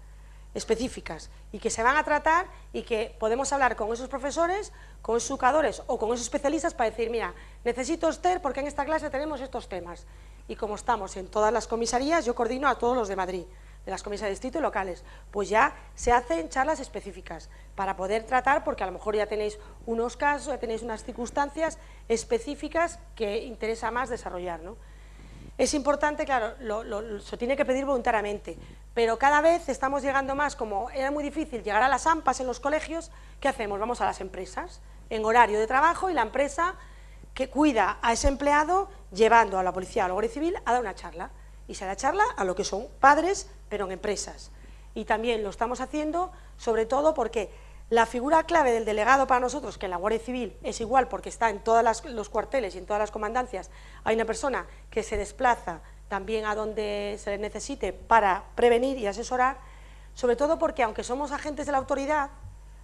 específicas y que se van a tratar y que podemos hablar con esos profesores, con esos educadores o con esos especialistas para decir, mira, necesito Esther porque en esta clase tenemos estos temas. Y como estamos en todas las comisarías, yo coordino a todos los de Madrid, de las comisarías de distrito y locales, pues ya se hacen charlas específicas para poder tratar, porque a lo mejor ya tenéis unos casos, ya tenéis unas circunstancias específicas que interesa más desarrollar, ¿no? Es importante, claro, se tiene que pedir voluntariamente, pero cada vez estamos llegando más, como era muy difícil llegar a las AMPAs en los colegios, ¿qué hacemos? Vamos a las empresas, en horario de trabajo y la empresa que cuida a ese empleado llevando a la policía a la Guardia Civil a dar una charla. Y se da charla a lo que son padres, pero en empresas. Y también lo estamos haciendo, sobre todo porque la figura clave del delegado para nosotros, que en la Guardia Civil es igual porque está en todos los cuarteles y en todas las comandancias, hay una persona que se desplaza también a donde se le necesite para prevenir y asesorar, sobre todo porque aunque somos agentes de la autoridad,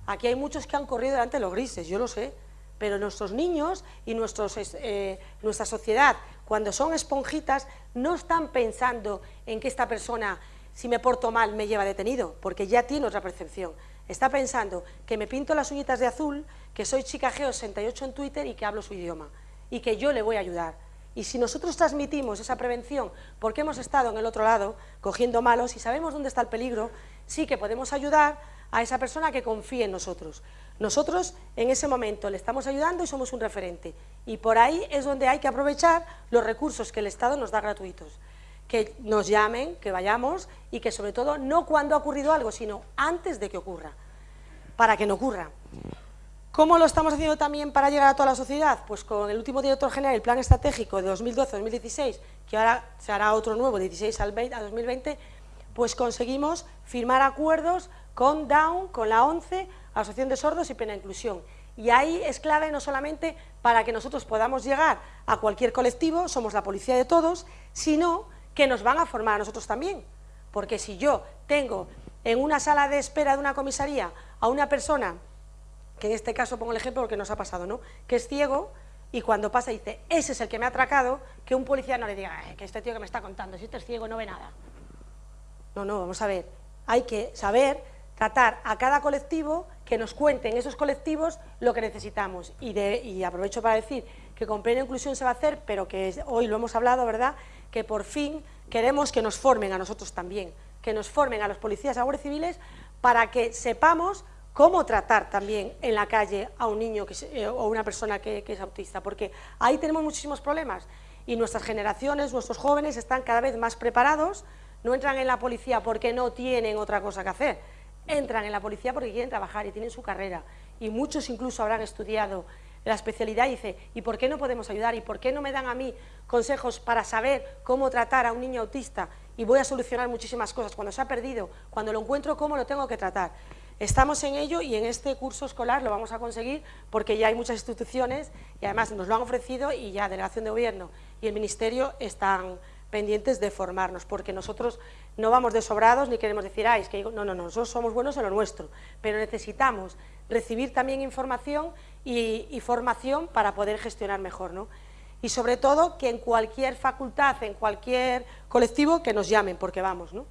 aquí hay muchos que han corrido delante de los grises, yo lo sé, pero nuestros niños y eh, nuestra sociedad, cuando son esponjitas, no están pensando en que esta persona, si me porto mal, me lleva detenido, porque ya tiene otra percepción está pensando que me pinto las uñitas de azul, que soy chica Geo68 en Twitter y que hablo su idioma, y que yo le voy a ayudar. Y si nosotros transmitimos esa prevención porque hemos estado en el otro lado cogiendo malos y sabemos dónde está el peligro, sí que podemos ayudar a esa persona que confíe en nosotros. Nosotros en ese momento le estamos ayudando y somos un referente. Y por ahí es donde hay que aprovechar los recursos que el Estado nos da gratuitos que nos llamen, que vayamos y que sobre todo no cuando ha ocurrido algo, sino antes de que ocurra, para que no ocurra. ¿Cómo lo estamos haciendo también para llegar a toda la sociedad? Pues con el último director general, el plan estratégico de 2012-2016, que ahora se hará otro nuevo, de 16 al 20, a 2020, pues conseguimos firmar acuerdos con DOWN, con la ONCE, Asociación de Sordos y Pena Inclusión. Y ahí es clave no solamente para que nosotros podamos llegar a cualquier colectivo, somos la policía de todos, sino que nos van a formar a nosotros también. Porque si yo tengo en una sala de espera de una comisaría a una persona, que en este caso pongo el ejemplo porque nos ha pasado, ¿no? que es ciego, y cuando pasa dice, ese es el que me ha atracado, que un policía no le diga, que este tío que me está contando, si este es ciego no ve nada. No, no, vamos a ver, hay que saber tratar a cada colectivo, que nos cuenten esos colectivos lo que necesitamos. Y, de, y aprovecho para decir que con plena inclusión se va a hacer, pero que hoy lo hemos hablado, ¿verdad?, que por fin queremos que nos formen a nosotros también, que nos formen a los policías y civiles para que sepamos cómo tratar también en la calle a un niño que, eh, o una persona que, que es autista, porque ahí tenemos muchísimos problemas y nuestras generaciones, nuestros jóvenes están cada vez más preparados, no entran en la policía porque no tienen otra cosa que hacer, entran en la policía porque quieren trabajar y tienen su carrera y muchos incluso habrán estudiado la especialidad y dice, ¿y por qué no podemos ayudar? ¿Y por qué no me dan a mí consejos para saber cómo tratar a un niño autista? Y voy a solucionar muchísimas cosas. Cuando se ha perdido, cuando lo encuentro, ¿cómo lo tengo que tratar? Estamos en ello y en este curso escolar lo vamos a conseguir porque ya hay muchas instituciones y además nos lo han ofrecido y ya Delegación de Gobierno y el Ministerio están pendientes de formarnos, porque nosotros no vamos de sobrados ni queremos decir, ay, es que no, no, no, nosotros somos buenos en lo nuestro, pero necesitamos recibir también información y, formación para poder gestionar mejor, ¿no? Y sobre todo que en cualquier facultad, en cualquier colectivo, que nos llamen, porque vamos, ¿no?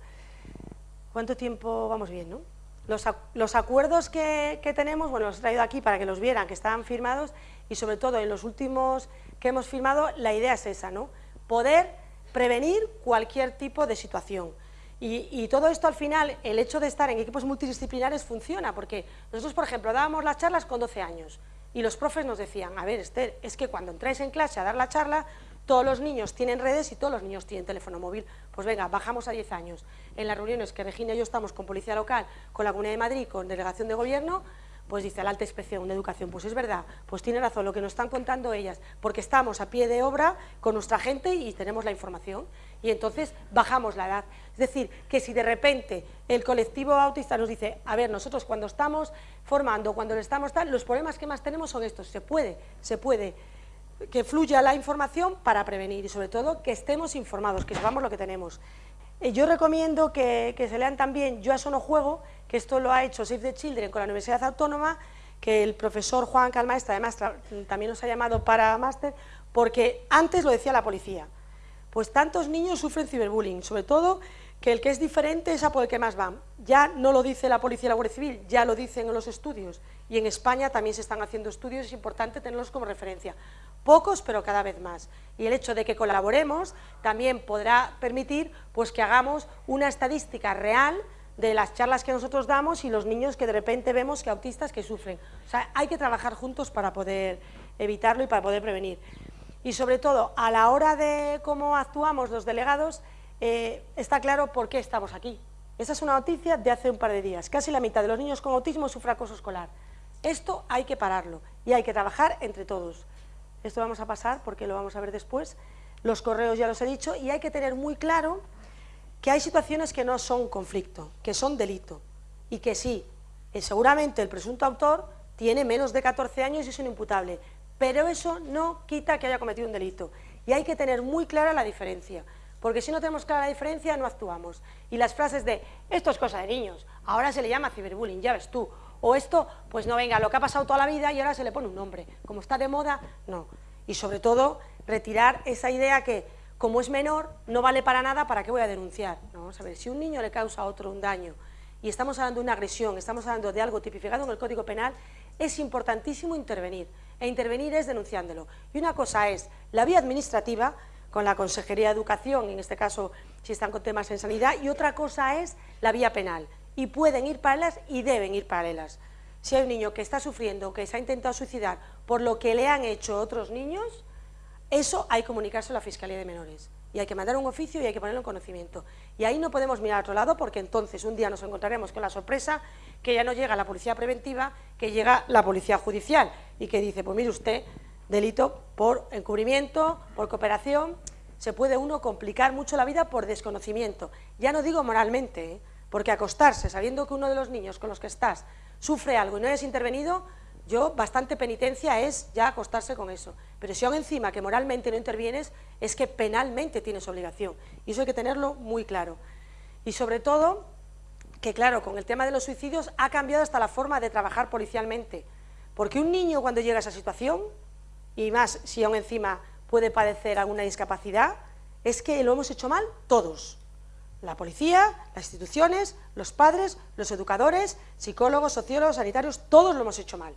¿Cuánto tiempo vamos bien, no? Los, acuerdos que, que, tenemos, bueno, los he traído aquí para que los vieran, que estaban firmados, y sobre todo en los últimos que hemos firmado, la idea es esa, ¿no? Poder prevenir cualquier tipo de situación. Y, todo esto al final, el hecho de estar en equipos multidisciplinares funciona, porque nosotros, por ejemplo, dábamos las charlas con 12 años y los profes nos decían, a ver, Esther, es que cuando entráis en clase a dar la charla, todos los niños tienen redes y todos los niños tienen teléfono móvil. Pues venga, bajamos a 10 años. En las reuniones que Regina y yo estamos con Policía Local, con la Comunidad de Madrid, con Delegación de Gobierno, pues dice la alta inspección de educación, pues es verdad, pues tiene razón lo que nos están contando ellas, porque estamos a pie de obra con nuestra gente y tenemos la información y entonces bajamos la edad. Es decir, que si de repente el colectivo autista nos dice, a ver, nosotros cuando estamos formando, cuando estamos tal, los problemas que más tenemos son estos, se puede, se puede que fluya la información para prevenir y sobre todo que estemos informados, que sepamos lo que tenemos. Eh, yo recomiendo que, se lean también Yo a eso no juego, que esto lo ha hecho Save the Children con la Universidad Autónoma, que el profesor Juan Calmaestra además también nos ha llamado para máster, porque antes lo decía la policía, pues tantos niños sufren ciberbullying, sobre todo que el que es diferente es a por el que más van. Ya no lo dice la policía y la Guardia Civil, ya lo dicen en los estudios, y en España también se están haciendo estudios, es importante tenerlos como referencia. Pocos, pero cada vez más. Y el hecho de que colaboremos también podrá permitir pues, que hagamos una estadística real de las charlas que nosotros damos y los niños que de repente vemos que autistas que sufren. O sea, hay que trabajar juntos para poder evitarlo y para poder prevenir. Y sobre todo, a la hora de cómo actuamos los delegados, eh, está claro por qué estamos aquí. Esa es una noticia de hace un par de días. Casi la mitad de los niños con autismo sufre acoso escolar. Esto hay que pararlo y hay que trabajar entre todos. Esto vamos a pasar porque lo vamos a ver después. Los correos ya los he dicho y hay que tener muy claro que hay situaciones que no son conflicto, que son delito, y que sí, eh, seguramente el presunto autor tiene menos de 14 años y es un imputable, pero eso no quita que haya cometido un delito. Y hay que tener muy clara la diferencia, porque si no tenemos clara la diferencia no actuamos. Y las frases de, esto es cosa de niños, ahora se le llama ciberbullying, ya ves tú, o esto, pues no venga, lo que ha pasado toda la vida y ahora se le pone un nombre, como está de moda, no. Y sobre todo, retirar esa idea que como es menor, no vale para nada, ¿para qué voy a denunciar? vamos a ver, si un niño le causa a otro un daño y estamos hablando de una agresión, estamos hablando de algo tipificado en el Código Penal, es importantísimo intervenir, e intervenir es denunciándolo. Y una cosa es la vía administrativa, con la Consejería de Educación, en este caso si están con temas en sanidad, y otra cosa es la vía penal, y pueden ir paralelas y deben ir paralelas. Si hay un niño que está sufriendo, que se ha intentado suicidar por lo que le han hecho otros niños, eso hay que comunicarse a la Fiscalía de Menores y hay que mandar un oficio y hay que ponerlo en conocimiento. Y ahí no podemos mirar a otro lado porque entonces un día nos encontraremos con la sorpresa que ya no llega la policía preventiva, que llega la policía judicial y que dice, pues mire usted, delito por encubrimiento, por cooperación, se puede uno complicar mucho la vida por desconocimiento. Ya no digo moralmente, ¿eh? Porque acostarse sabiendo que uno de los niños con los que estás sufre algo y no hayas intervenido, yo bastante penitencia es ya acostarse con eso. Pero si aún encima que moralmente no intervienes, es que penalmente tienes obligación. Y eso hay que tenerlo muy claro. Y sobre todo, que claro, con el tema de los suicidios ha cambiado hasta la forma de trabajar policialmente. Porque un niño cuando llega a esa situación, y más si aún encima puede padecer alguna discapacidad, es que lo hemos hecho mal todos. La policía, las instituciones, los padres, los educadores, psicólogos, sociólogos, sanitarios, todos lo hemos hecho mal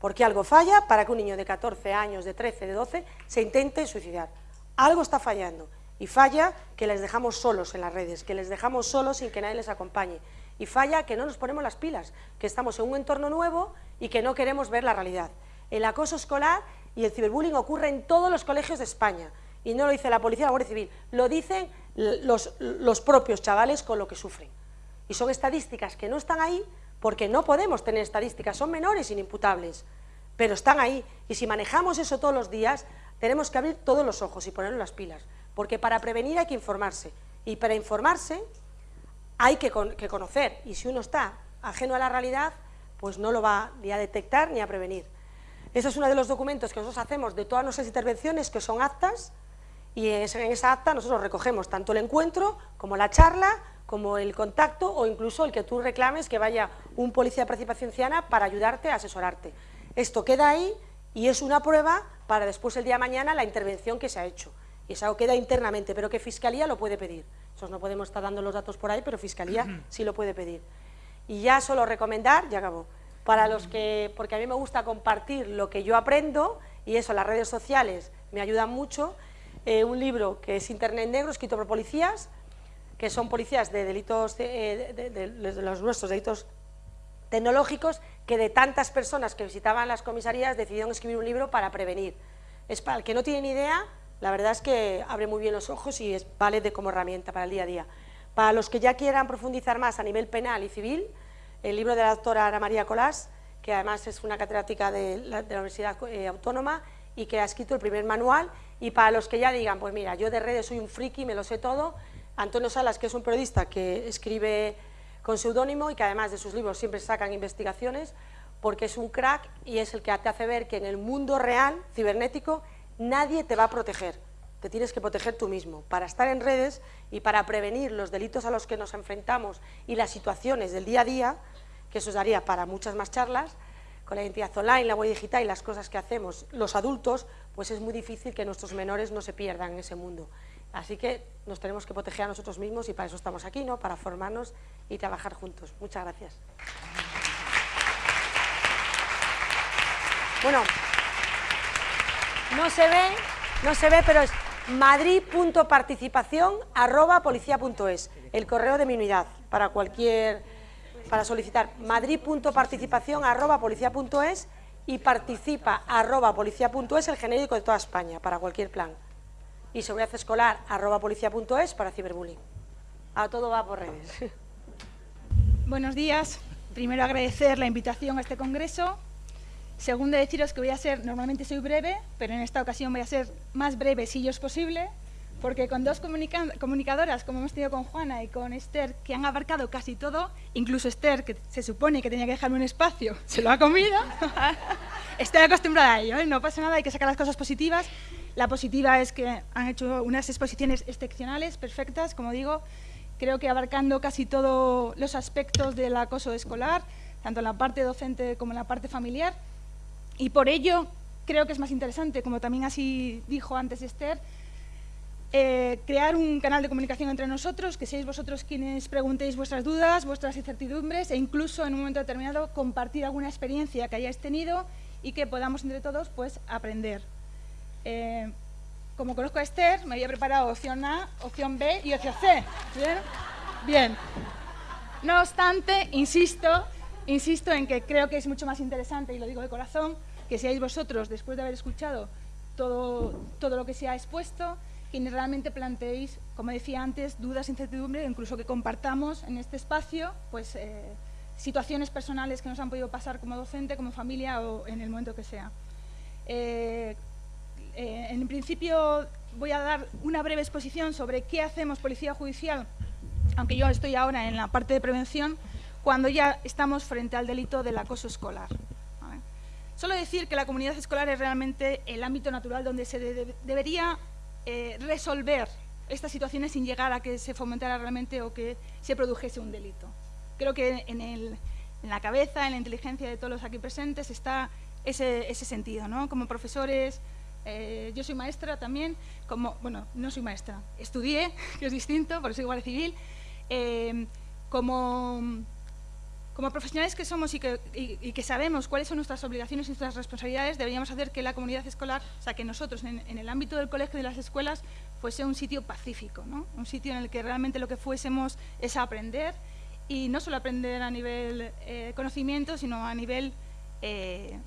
porque algo falla para que un niño de 14 años, de 13, de 12, se intente suicidar. Algo está fallando y falla que les dejamos solos en las redes, que les dejamos solos sin que nadie les acompañe. Y falla que no nos ponemos las pilas, que estamos en un entorno nuevo y que no queremos ver la realidad. El acoso escolar y el ciberbullying ocurre en todos los colegios de España. Y no lo dice la policía la Guardia Civil, lo dicen los, los propios chavales con lo que sufren. Y son estadísticas que no están ahí porque no podemos tener estadísticas, son menores inimputables, pero están ahí. Y si manejamos eso todos los días, tenemos que abrir todos los ojos y ponernos las pilas, porque para prevenir hay que informarse, y para informarse hay que, conocer, y si uno está ajeno a la realidad, pues no lo va ni a detectar ni a prevenir. Ese es uno de los documentos que nosotros hacemos de todas nuestras intervenciones, que son actas, y en esa acta nosotros recogemos tanto el encuentro como la charla, como el contacto o incluso el que tú reclames que vaya un policía de participación ciudadana para ayudarte a asesorarte. Esto queda ahí y es una prueba para después el día de mañana la intervención que se ha hecho. Y eso queda internamente, pero que Fiscalía lo puede pedir. Nosotros no podemos estar dando los datos por ahí, pero Fiscalía sí lo puede pedir. Y ya solo recomendar, ya acabó, para los que, porque a mí me gusta compartir lo que yo aprendo, y eso, las redes sociales me ayudan mucho, eh, un libro que es Internet Negro, escrito por policías, que son policías de delitos, de, de los nuestros delitos tecnológicos, que de tantas personas que visitaban las comisarías decidieron escribir un libro para prevenir. Es para el que no tiene ni idea, la verdad es que abre muy bien los ojos y es, vale de como herramienta para el día a día. Para los que ya quieran profundizar más a nivel penal y civil, el libro de la doctora Ana María Colás, que además es una catedrática de la, Universidad eh, Autónoma y que ha escrito el primer manual, y para los que ya digan, pues mira, yo de redes soy un friki, me lo sé todo, Antonio Salas, que es un periodista que escribe con seudónimo y que además de sus libros siempre sacan investigaciones, porque es un crack y es el que te hace ver que en el mundo real, cibernético, nadie te va a proteger. Te tienes que proteger tú mismo. Para estar en redes y para prevenir los delitos a los que nos enfrentamos y las situaciones del día a día, que eso daría para muchas más charlas, con la identidad online, la web digital y las cosas que hacemos los adultos, pues es muy difícil que nuestros menores no se pierdan en ese mundo. Así que nos tenemos que proteger a nosotros mismos y para eso estamos aquí, ¿no? para formarnos y trabajar juntos. Muchas gracias. Bueno, no se ve, no se ve, pero es madrid.participación arroba policía.es, el correo de mi unidad, para cualquier, para solicitar madrid.participación arroba policía.es y participa arroba policía.es el genérico de toda España, para cualquier plan y seguridad escolar arroba policía.es para ciberbullying. A todo va por redes. Buenos días. Primero agradecer la invitación a este congreso. Segundo, deciros que voy a ser, normalmente soy breve, pero en esta ocasión voy a ser más breve si yo es posible, porque con dos comunicadoras, como hemos tenido con Juana y con Esther, que han abarcado casi todo, incluso Esther, que se supone que tenía que dejarme un espacio, se lo ha comido. Estoy acostumbrada a ello, ¿eh? no pasa nada, hay que sacar las cosas positivas la positiva es que han hecho unas exposiciones excepcionales, perfectas, como digo, creo que abarcando casi todos los aspectos del acoso escolar, tanto en la parte docente como en la parte familiar, y por ello creo que es más interesante, como también así dijo antes Esther, eh, crear un canal de comunicación entre nosotros, que seáis vosotros quienes preguntéis vuestras dudas, vuestras incertidumbres e incluso en un momento determinado compartir alguna experiencia que hayáis tenido y que podamos entre todos pues, aprender. Eh, como conozco a Esther, me había preparado opción A, opción B y opción C. ¿Bien? Bien. No obstante, insisto, insisto en que creo que es mucho más interesante, y lo digo de corazón, que seáis vosotros, después de haber escuchado todo, todo lo que se ha expuesto, quienes realmente planteéis, como decía antes, dudas, incertidumbre, incluso que compartamos en este espacio pues, eh, situaciones personales que nos han podido pasar como docente, como familia o en el momento que sea. Eh, eh, en principio voy a dar una breve exposición sobre qué hacemos Policía Judicial, aunque yo estoy ahora en la parte de prevención, cuando ya estamos frente al delito del acoso escolar. Solo decir que la comunidad escolar es realmente el ámbito natural donde se debería eh, resolver estas situaciones sin llegar a que se fomentara realmente o que se produjese un delito. Creo que en, en la cabeza, en la inteligencia de todos los aquí presentes está ese, sentido, ¿no? Como profesores, eh, yo soy maestra también, como, bueno, no soy maestra, estudié, que es distinto, porque soy guardia civil, eh, como, como profesionales que somos y que, y, que, sabemos cuáles son nuestras obligaciones y nuestras responsabilidades, deberíamos hacer que la comunidad escolar, o sea, que nosotros en, en el ámbito del colegio y de las escuelas fuese un sitio pacífico, ¿no? un sitio en el que realmente lo que fuésemos es aprender y no solo aprender a nivel eh, conocimiento, sino a nivel eh,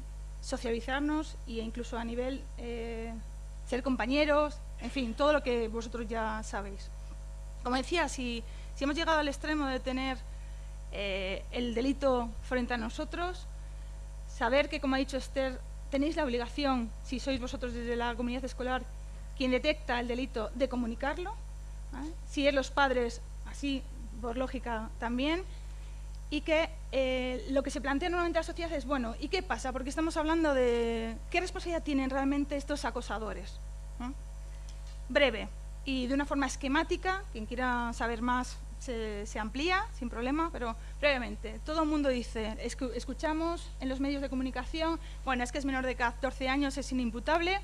socializarnos e incluso a nivel eh, ser compañeros, en fin, todo lo que vosotros ya sabéis. Como decía, si, si hemos llegado al extremo de tener el delito frente a nosotros, saber que, como ha dicho Esther, tenéis la obligación, si sois vosotros desde la comunidad escolar quien detecta el delito, de comunicarlo. Si es los padres, así por lógica también, y que eh, lo que se plantea normalmente en la sociedad es, bueno, ¿y qué pasa? Porque estamos hablando de qué responsabilidad tienen realmente estos acosadores. Breve y de una forma esquemática, quien quiera saber más se, amplía sin problema, pero brevemente, todo el mundo dice, escuchamos en los medios de comunicación, bueno, es que es menor de 14 años, es inimputable.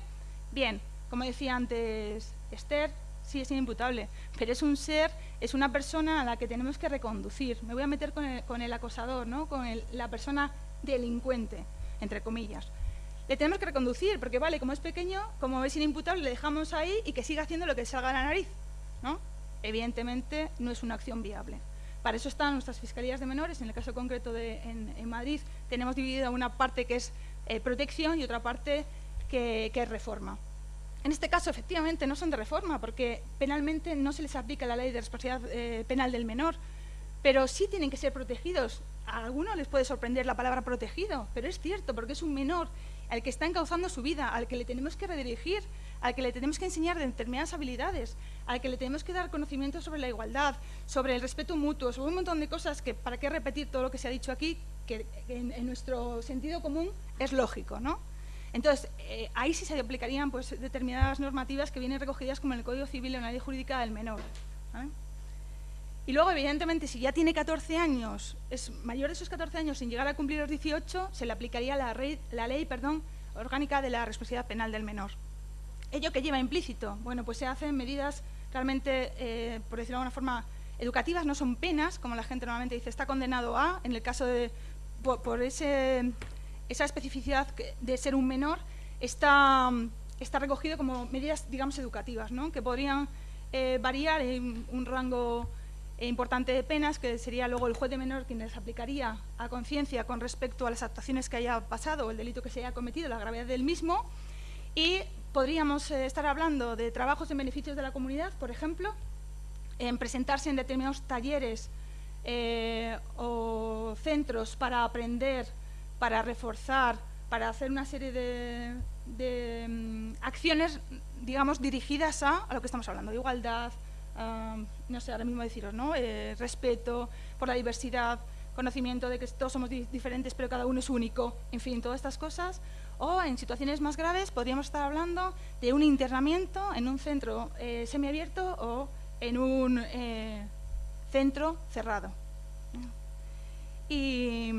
Bien, como decía antes Esther, sí es inimputable, pero es un ser, es una persona a la que tenemos que reconducir. Me voy a meter con el, acosador, ¿no? con la persona delincuente, entre comillas. Le tenemos que reconducir, porque vale, como es pequeño, como es inimputable, le dejamos ahí y que siga haciendo lo que salga a la nariz. ¿no? Evidentemente no es una acción viable. Para eso están nuestras fiscalías de menores. En el caso concreto de en, Madrid tenemos dividida una parte que es eh, protección y otra parte que es reforma. En este caso, efectivamente, no son de reforma, porque penalmente no se les aplica la ley de responsabilidad eh, penal del menor, pero sí tienen que ser protegidos. A algunos les puede sorprender la palabra protegido, pero es cierto, porque es un menor al que está encauzando su vida, al que le tenemos que redirigir, al que le tenemos que enseñar determinadas habilidades, al que le tenemos que dar conocimiento sobre la igualdad, sobre el respeto mutuo, sobre un montón de cosas que, para qué repetir todo lo que se ha dicho aquí, que en, nuestro sentido común es lógico, ¿no? Entonces, eh, ahí sí se aplicarían pues, determinadas normativas que vienen recogidas como en el Código Civil o en la Ley Jurídica del Menor. Y luego, evidentemente, si ya tiene 14 años, es mayor de esos 14 años sin llegar a cumplir los 18, se le aplicaría la, ley perdón, orgánica de la responsabilidad penal del menor. ¿Ello que lleva implícito? Bueno, pues se hacen medidas realmente, eh, por decirlo de alguna forma, educativas, no son penas, como la gente normalmente dice, está condenado a, en el caso de, por ese esa especificidad de ser un menor está, está recogido como medidas, digamos, educativas, ¿no? que podrían eh, variar en un rango eh, importante de penas, que sería luego el juez de menor quien les aplicaría a conciencia con respecto a las actuaciones que haya pasado el delito que se haya cometido, la gravedad del mismo, y podríamos eh, estar hablando de trabajos en beneficios de la comunidad, por ejemplo, en presentarse en determinados talleres o centros para aprender para reforzar, para hacer una serie de, mm, acciones, digamos, dirigidas a, lo que estamos hablando, de igualdad, no sé, ahora mismo deciros, ¿no? Eh, respeto por la diversidad, conocimiento de que todos somos diferentes pero cada uno es único, en fin, todas estas cosas. O en situaciones más graves podríamos estar hablando de un internamiento en un centro eh, semiabierto o en un eh, centro cerrado. Y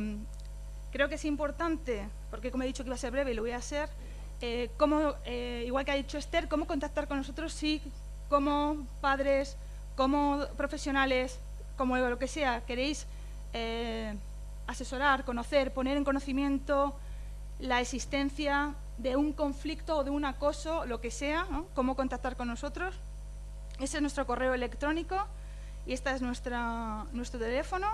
Creo que es importante, porque como he dicho que iba a ser breve y lo voy a hacer, eh, eh, igual que ha dicho Esther, cómo contactar con nosotros si como padres, como profesionales, como lo que sea, queréis eh, asesorar, conocer, poner en conocimiento la existencia de un conflicto o de un acoso, lo que sea, cómo contactar con nosotros. Ese es nuestro correo electrónico y este es nuestra, nuestro teléfono.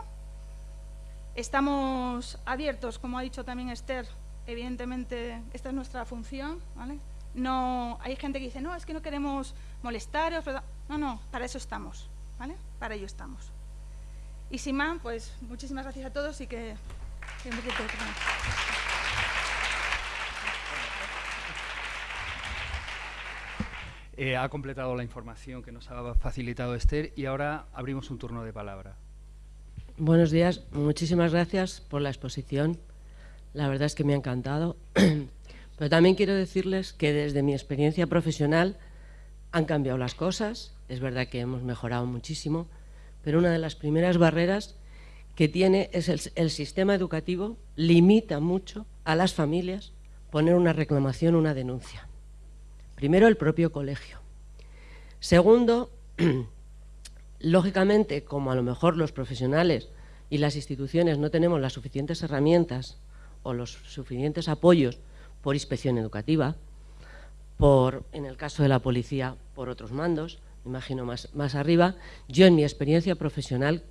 Estamos abiertos, como ha dicho también Esther, evidentemente esta es nuestra función, ¿vale? No, hay gente que dice, no, es que no queremos molestaros, no, no, para eso estamos, ¿vale? Para ello estamos. Y sin más, pues muchísimas gracias a todos y que... Eh, ha completado la información que nos ha facilitado Esther y ahora abrimos un turno de palabra. Buenos días, muchísimas gracias por la exposición. La verdad es que me ha encantado. Pero también quiero decirles que desde mi experiencia profesional han cambiado las cosas. Es verdad que hemos mejorado muchísimo, pero una de las primeras barreras que tiene es el, el sistema educativo limita mucho a las familias poner una reclamación, una denuncia. Primero, el propio colegio. Segundo, Lógicamente, como a lo mejor los profesionales y las instituciones no tenemos las suficientes herramientas o los suficientes apoyos por inspección educativa, por, en el caso de la policía, por otros mandos, imagino más, más arriba, yo en mi experiencia profesional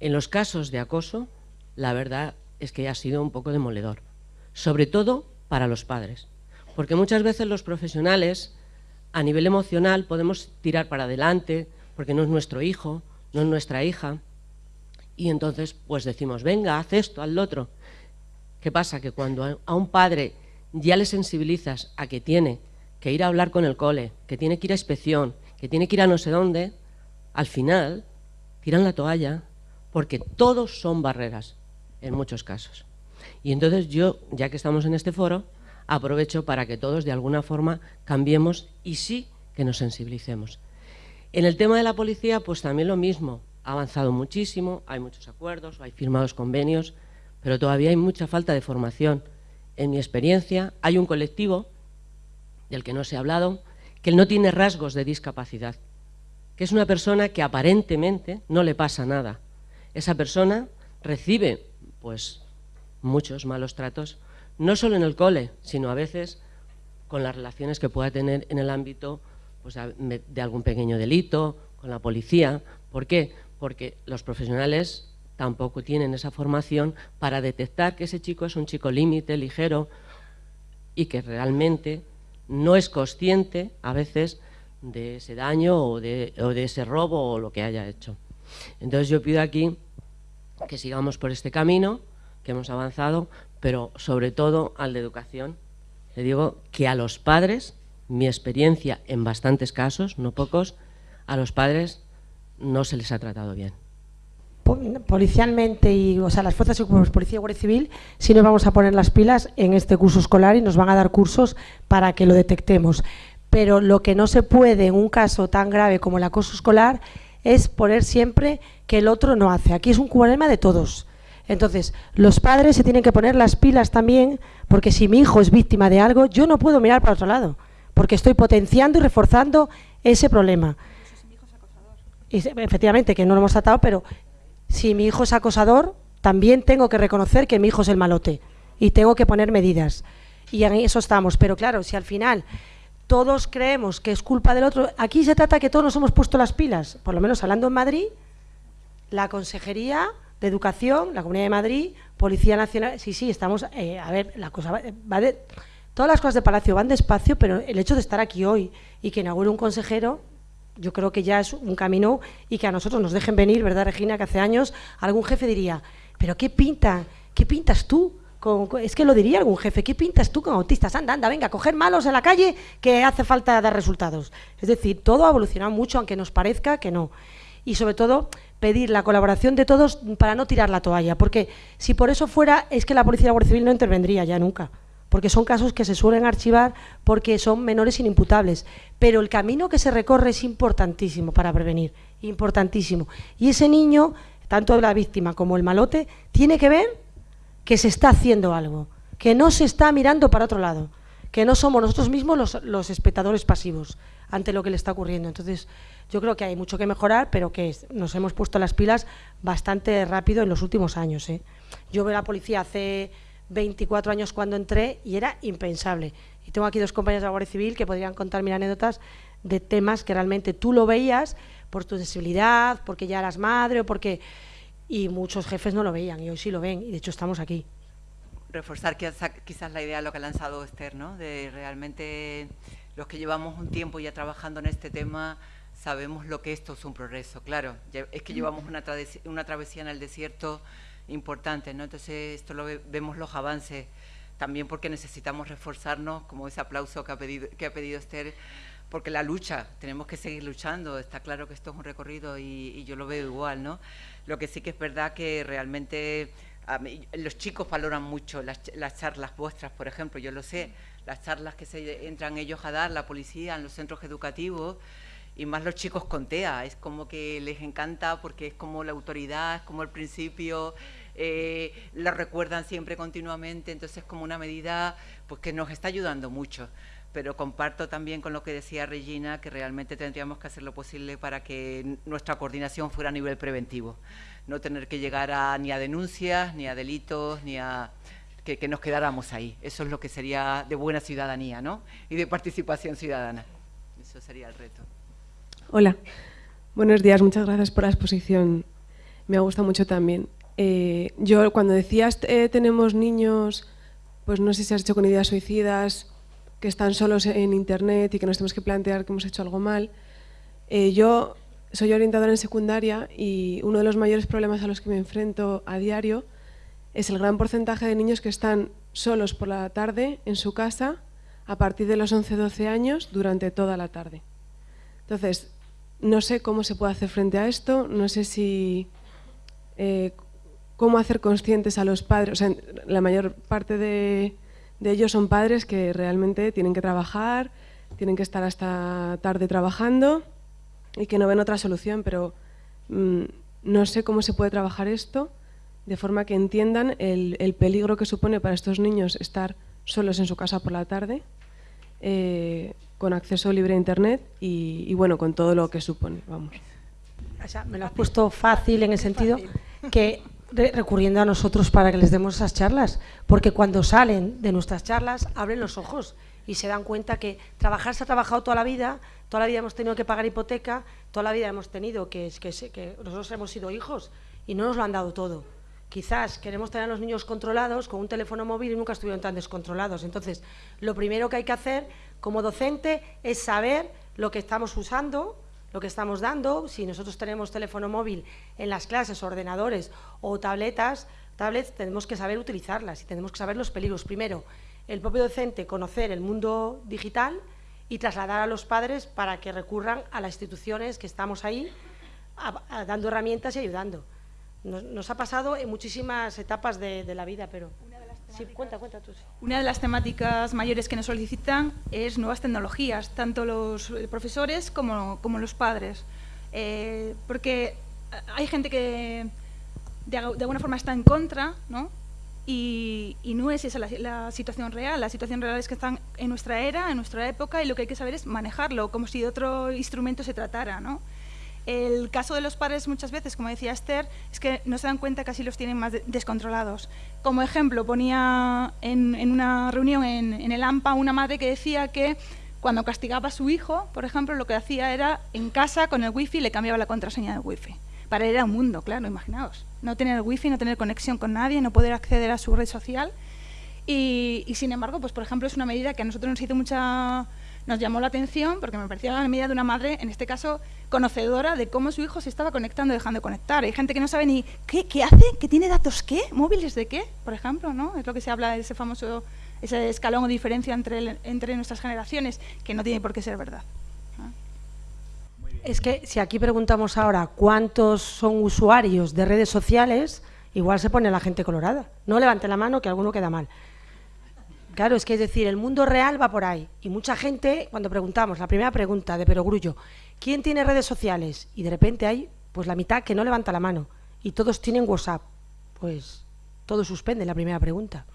En los casos de acoso, la verdad es que ha sido un poco demoledor, sobre todo para los padres, porque muchas veces los profesionales a nivel emocional podemos tirar para adelante porque no es nuestro hijo, no es nuestra hija, y entonces pues decimos, venga, haz esto, haz lo otro. ¿Qué pasa? Que cuando a un padre ya le sensibilizas a que tiene que ir a hablar con el cole, que tiene que ir a inspección, que tiene que ir a no sé dónde, al final tiran la toalla porque todos son barreras en muchos casos. Y entonces yo, ya que estamos en este foro, aprovecho para que todos de alguna forma cambiemos y sí que nos sensibilicemos. En el tema de la policía, pues también lo mismo, ha avanzado muchísimo, hay muchos acuerdos, hay firmados convenios, pero todavía hay mucha falta de formación. En mi experiencia, hay un colectivo del que no se ha hablado, que no tiene rasgos de discapacidad, que es una persona que aparentemente no le pasa nada. Esa persona recibe pues muchos malos tratos, no solo en el cole, sino a veces con las relaciones que pueda tener en el ámbito pues, de algún pequeño delito, con la policía. ¿Por qué? Porque los profesionales tampoco tienen esa formación para detectar que ese chico es un chico límite, ligero, y que realmente no es consciente a veces de ese daño o de, o de ese robo o lo que haya hecho. Entonces yo pido aquí que sigamos por este camino, que hemos avanzado, pero sobre todo al de educación. Le digo que a los padres, mi experiencia en bastantes casos, no pocos, a los padres no se les ha tratado bien. Policialmente y o sea, las fuerzas y cuerpos policía y guardia civil sí nos vamos a poner las pilas en este curso escolar y nos van a dar cursos para que lo detectemos. Pero lo que no se puede en un caso tan grave como el acoso escolar es poner siempre que el otro no hace. Aquí es un problema de todos. Entonces, los padres se tienen que poner las pilas también, porque si mi hijo es víctima de algo, yo no puedo mirar para otro lado, porque estoy potenciando y reforzando ese problema. Efectivamente, que no lo hemos tratado, pero si mi hijo es acosador, también tengo que reconocer que mi hijo es el malote y tengo que poner medidas. Y en eso estamos. Pero claro, si al final todos creemos que es culpa del otro, aquí se trata que todos nos hemos puesto las pilas, por lo menos hablando en Madrid, la consejería de Educación, la Comunidad de Madrid, Policía Nacional. Sí, sí, estamos. Eh, a ver, la cosa va, de. Todas las cosas de Palacio van despacio, pero el hecho de estar aquí hoy y que inaugure un consejero, yo creo que ya es un camino y que a nosotros nos dejen venir, ¿verdad, Regina? Que hace años algún jefe diría, ¿pero qué pinta? ¿Qué pintas tú? es que lo diría algún jefe, ¿qué pintas tú con autistas? Anda, anda, venga, coger malos en la calle que hace falta dar resultados. Es decir, todo ha evolucionado mucho, aunque nos parezca que no. Y sobre todo, pedir la colaboración de todos para no tirar la toalla, porque si por eso fuera, es que la Policía de la Guardia Civil no intervendría ya nunca, porque son casos que se suelen archivar porque son menores inimputables, pero el camino que se recorre es importantísimo para prevenir, importantísimo. Y ese niño, tanto la víctima como el malote, tiene que ver que se está haciendo algo, que no se está mirando para otro lado, que no somos nosotros mismos los, los espectadores pasivos ante lo que le está ocurriendo. Entonces, yo creo que hay mucho que mejorar, pero que nos hemos puesto las pilas bastante rápido en los últimos años. ¿eh? Yo veo a la policía hace 24 años cuando entré y era impensable. Y tengo aquí dos compañeros de la Guardia Civil que podrían contar mil anécdotas de temas que realmente tú lo veías por tu sensibilidad, porque ya eras madre o porque... Y muchos jefes no lo veían y hoy sí lo ven y de hecho estamos aquí. Reforzar quizás la idea de lo que ha lanzado Esther, ¿no? de realmente los que llevamos un tiempo ya trabajando en este tema sabemos lo que esto es un progreso, claro. Es que llevamos una travesía en el desierto importante, ¿no? Entonces, esto lo vemos los avances, también porque necesitamos reforzarnos, como ese aplauso que ha pedido, que ha pedido Esther, porque la lucha, tenemos que seguir luchando, está claro que esto es un recorrido y, yo lo veo igual, ¿no? Lo que sí que es verdad que realmente los chicos valoran mucho las, las charlas vuestras, por ejemplo, yo lo sé, las charlas que se entran ellos a dar, la policía, en los centros educativos, y más los chicos con TEA, es como que les encanta porque es como la autoridad, es como el principio, eh, lo recuerdan siempre continuamente, entonces es como una medida pues, que nos está ayudando mucho. Pero comparto también con lo que decía Regina, que realmente tendríamos que hacer lo posible para que nuestra coordinación fuera a nivel preventivo. No tener que llegar a, ni a denuncias, ni a delitos, ni a... Que, que nos quedáramos ahí. Eso es lo que sería de buena ciudadanía, ¿no? Y de participación ciudadana. Eso sería el reto. Hola, buenos días, muchas gracias por la exposición. me ha gustado mucho también. Eh, yo cuando decías eh, tenemos niños, pues no sé si has hecho con ideas suicidas, que están solos en internet y que nos tenemos que plantear que hemos hecho algo mal. Eh, yo soy orientadora en secundaria y uno de los mayores problemas a los que me enfrento a diario es el gran porcentaje de niños que están solos por la tarde en su casa a partir de los 11-12 años durante toda la tarde. Entonces, no sé cómo se puede hacer frente a esto, no sé si eh, cómo hacer conscientes a los padres, o sea, la mayor parte de, ellos son padres que realmente tienen que trabajar, tienen que estar hasta tarde trabajando y que no ven otra solución, pero mm, no sé cómo se puede trabajar esto de forma que entiendan el, peligro que supone para estos niños estar solos en su casa por la tarde, eh, con acceso libre a Internet y, bueno, con todo lo que supone. Vamos. me lo has puesto fácil en el sentido que recurriendo a nosotros para que les demos esas charlas, porque cuando salen de nuestras charlas abren los ojos y se dan cuenta que trabajar se ha trabajado toda la vida, toda la vida hemos tenido que pagar hipoteca, toda la vida hemos tenido que, que, que nosotros hemos sido hijos y no nos lo han dado todo quizás queremos tener a los niños controlados con un teléfono móvil y nunca estuvieron tan descontrolados. Entonces, lo primero que hay que hacer como docente es saber lo que estamos usando, lo que estamos dando. Si nosotros tenemos teléfono móvil en las clases, ordenadores o tabletas, tablets, tenemos que saber utilizarlas y tenemos que saber los peligros. Primero, el propio docente conocer el mundo digital y trasladar a los padres para que recurran a las instituciones que estamos ahí dando herramientas y ayudando. Nos, ha pasado en muchísimas etapas de, la vida, pero... Una de las temáticas mayores que nos solicitan es nuevas tecnologías, tanto los eh, profesores como, como los padres. Eh, porque hay gente que de, alguna forma está en contra, ¿no? Y, no es esa la, situación real. La situación real es que están en nuestra era, en nuestra época, y lo que hay que saber es manejarlo, como si de otro instrumento se tratara, ¿no? El caso de los padres muchas veces, como decía Esther, es que no se dan cuenta que así los tienen más descontrolados. Como ejemplo, ponía en, una reunión en, el AMPA una madre que decía que cuando castigaba a su hijo, por ejemplo, lo que hacía era en casa con el wifi le cambiaba la contraseña del wifi. Para él era un mundo, claro, imaginaos. No tener wifi, no tener conexión con nadie, no poder acceder a su red social. Y, y sin embargo, pues por ejemplo, es una medida que a nosotros nos hizo mucha nos llamó la atención porque me parecía la medida de una madre, en este caso, conocedora de cómo su hijo se estaba conectando dejando de conectar. Hay gente que no sabe ni qué, qué hace, qué tiene datos qué, móviles de qué, por ejemplo, ¿no? Es lo que se habla de ese famoso, ese escalón o diferencia entre, entre nuestras generaciones, que no tiene por qué ser verdad. Es que si aquí preguntamos ahora cuántos son usuarios de redes sociales, igual se pone la gente colorada. No levante la mano que alguno queda mal. Claro, es que es decir, el mundo real va por ahí. Y mucha gente, cuando preguntamos, la primera pregunta de Perogrullo, ¿quién tiene redes sociales? Y de repente hay pues la mitad que no levanta la mano. Y todos tienen WhatsApp. Pues todo suspende la primera pregunta.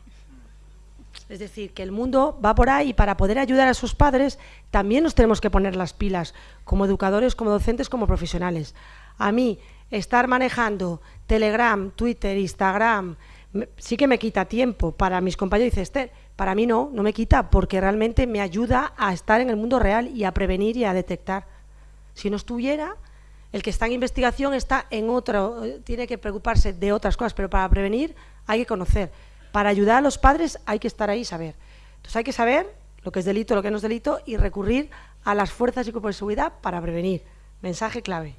Es decir, que el mundo va por ahí y para poder ayudar a sus padres también nos tenemos que poner las pilas, como educadores, como docentes, como profesionales. A mí, estar manejando Telegram, Twitter, Instagram, sí que me quita tiempo. Para mis compañeros dice, Esther, para mí no, no me quita, porque realmente me ayuda a estar en el mundo real y a prevenir y a detectar. Si no estuviera, el que está en investigación está en otro, tiene que preocuparse de otras cosas, pero para prevenir hay que conocer. Para ayudar a los padres hay que estar ahí y saber. Entonces hay que saber lo que es delito, lo que no es delito y recurrir a las fuerzas y cuerpos de seguridad para prevenir. Mensaje clave.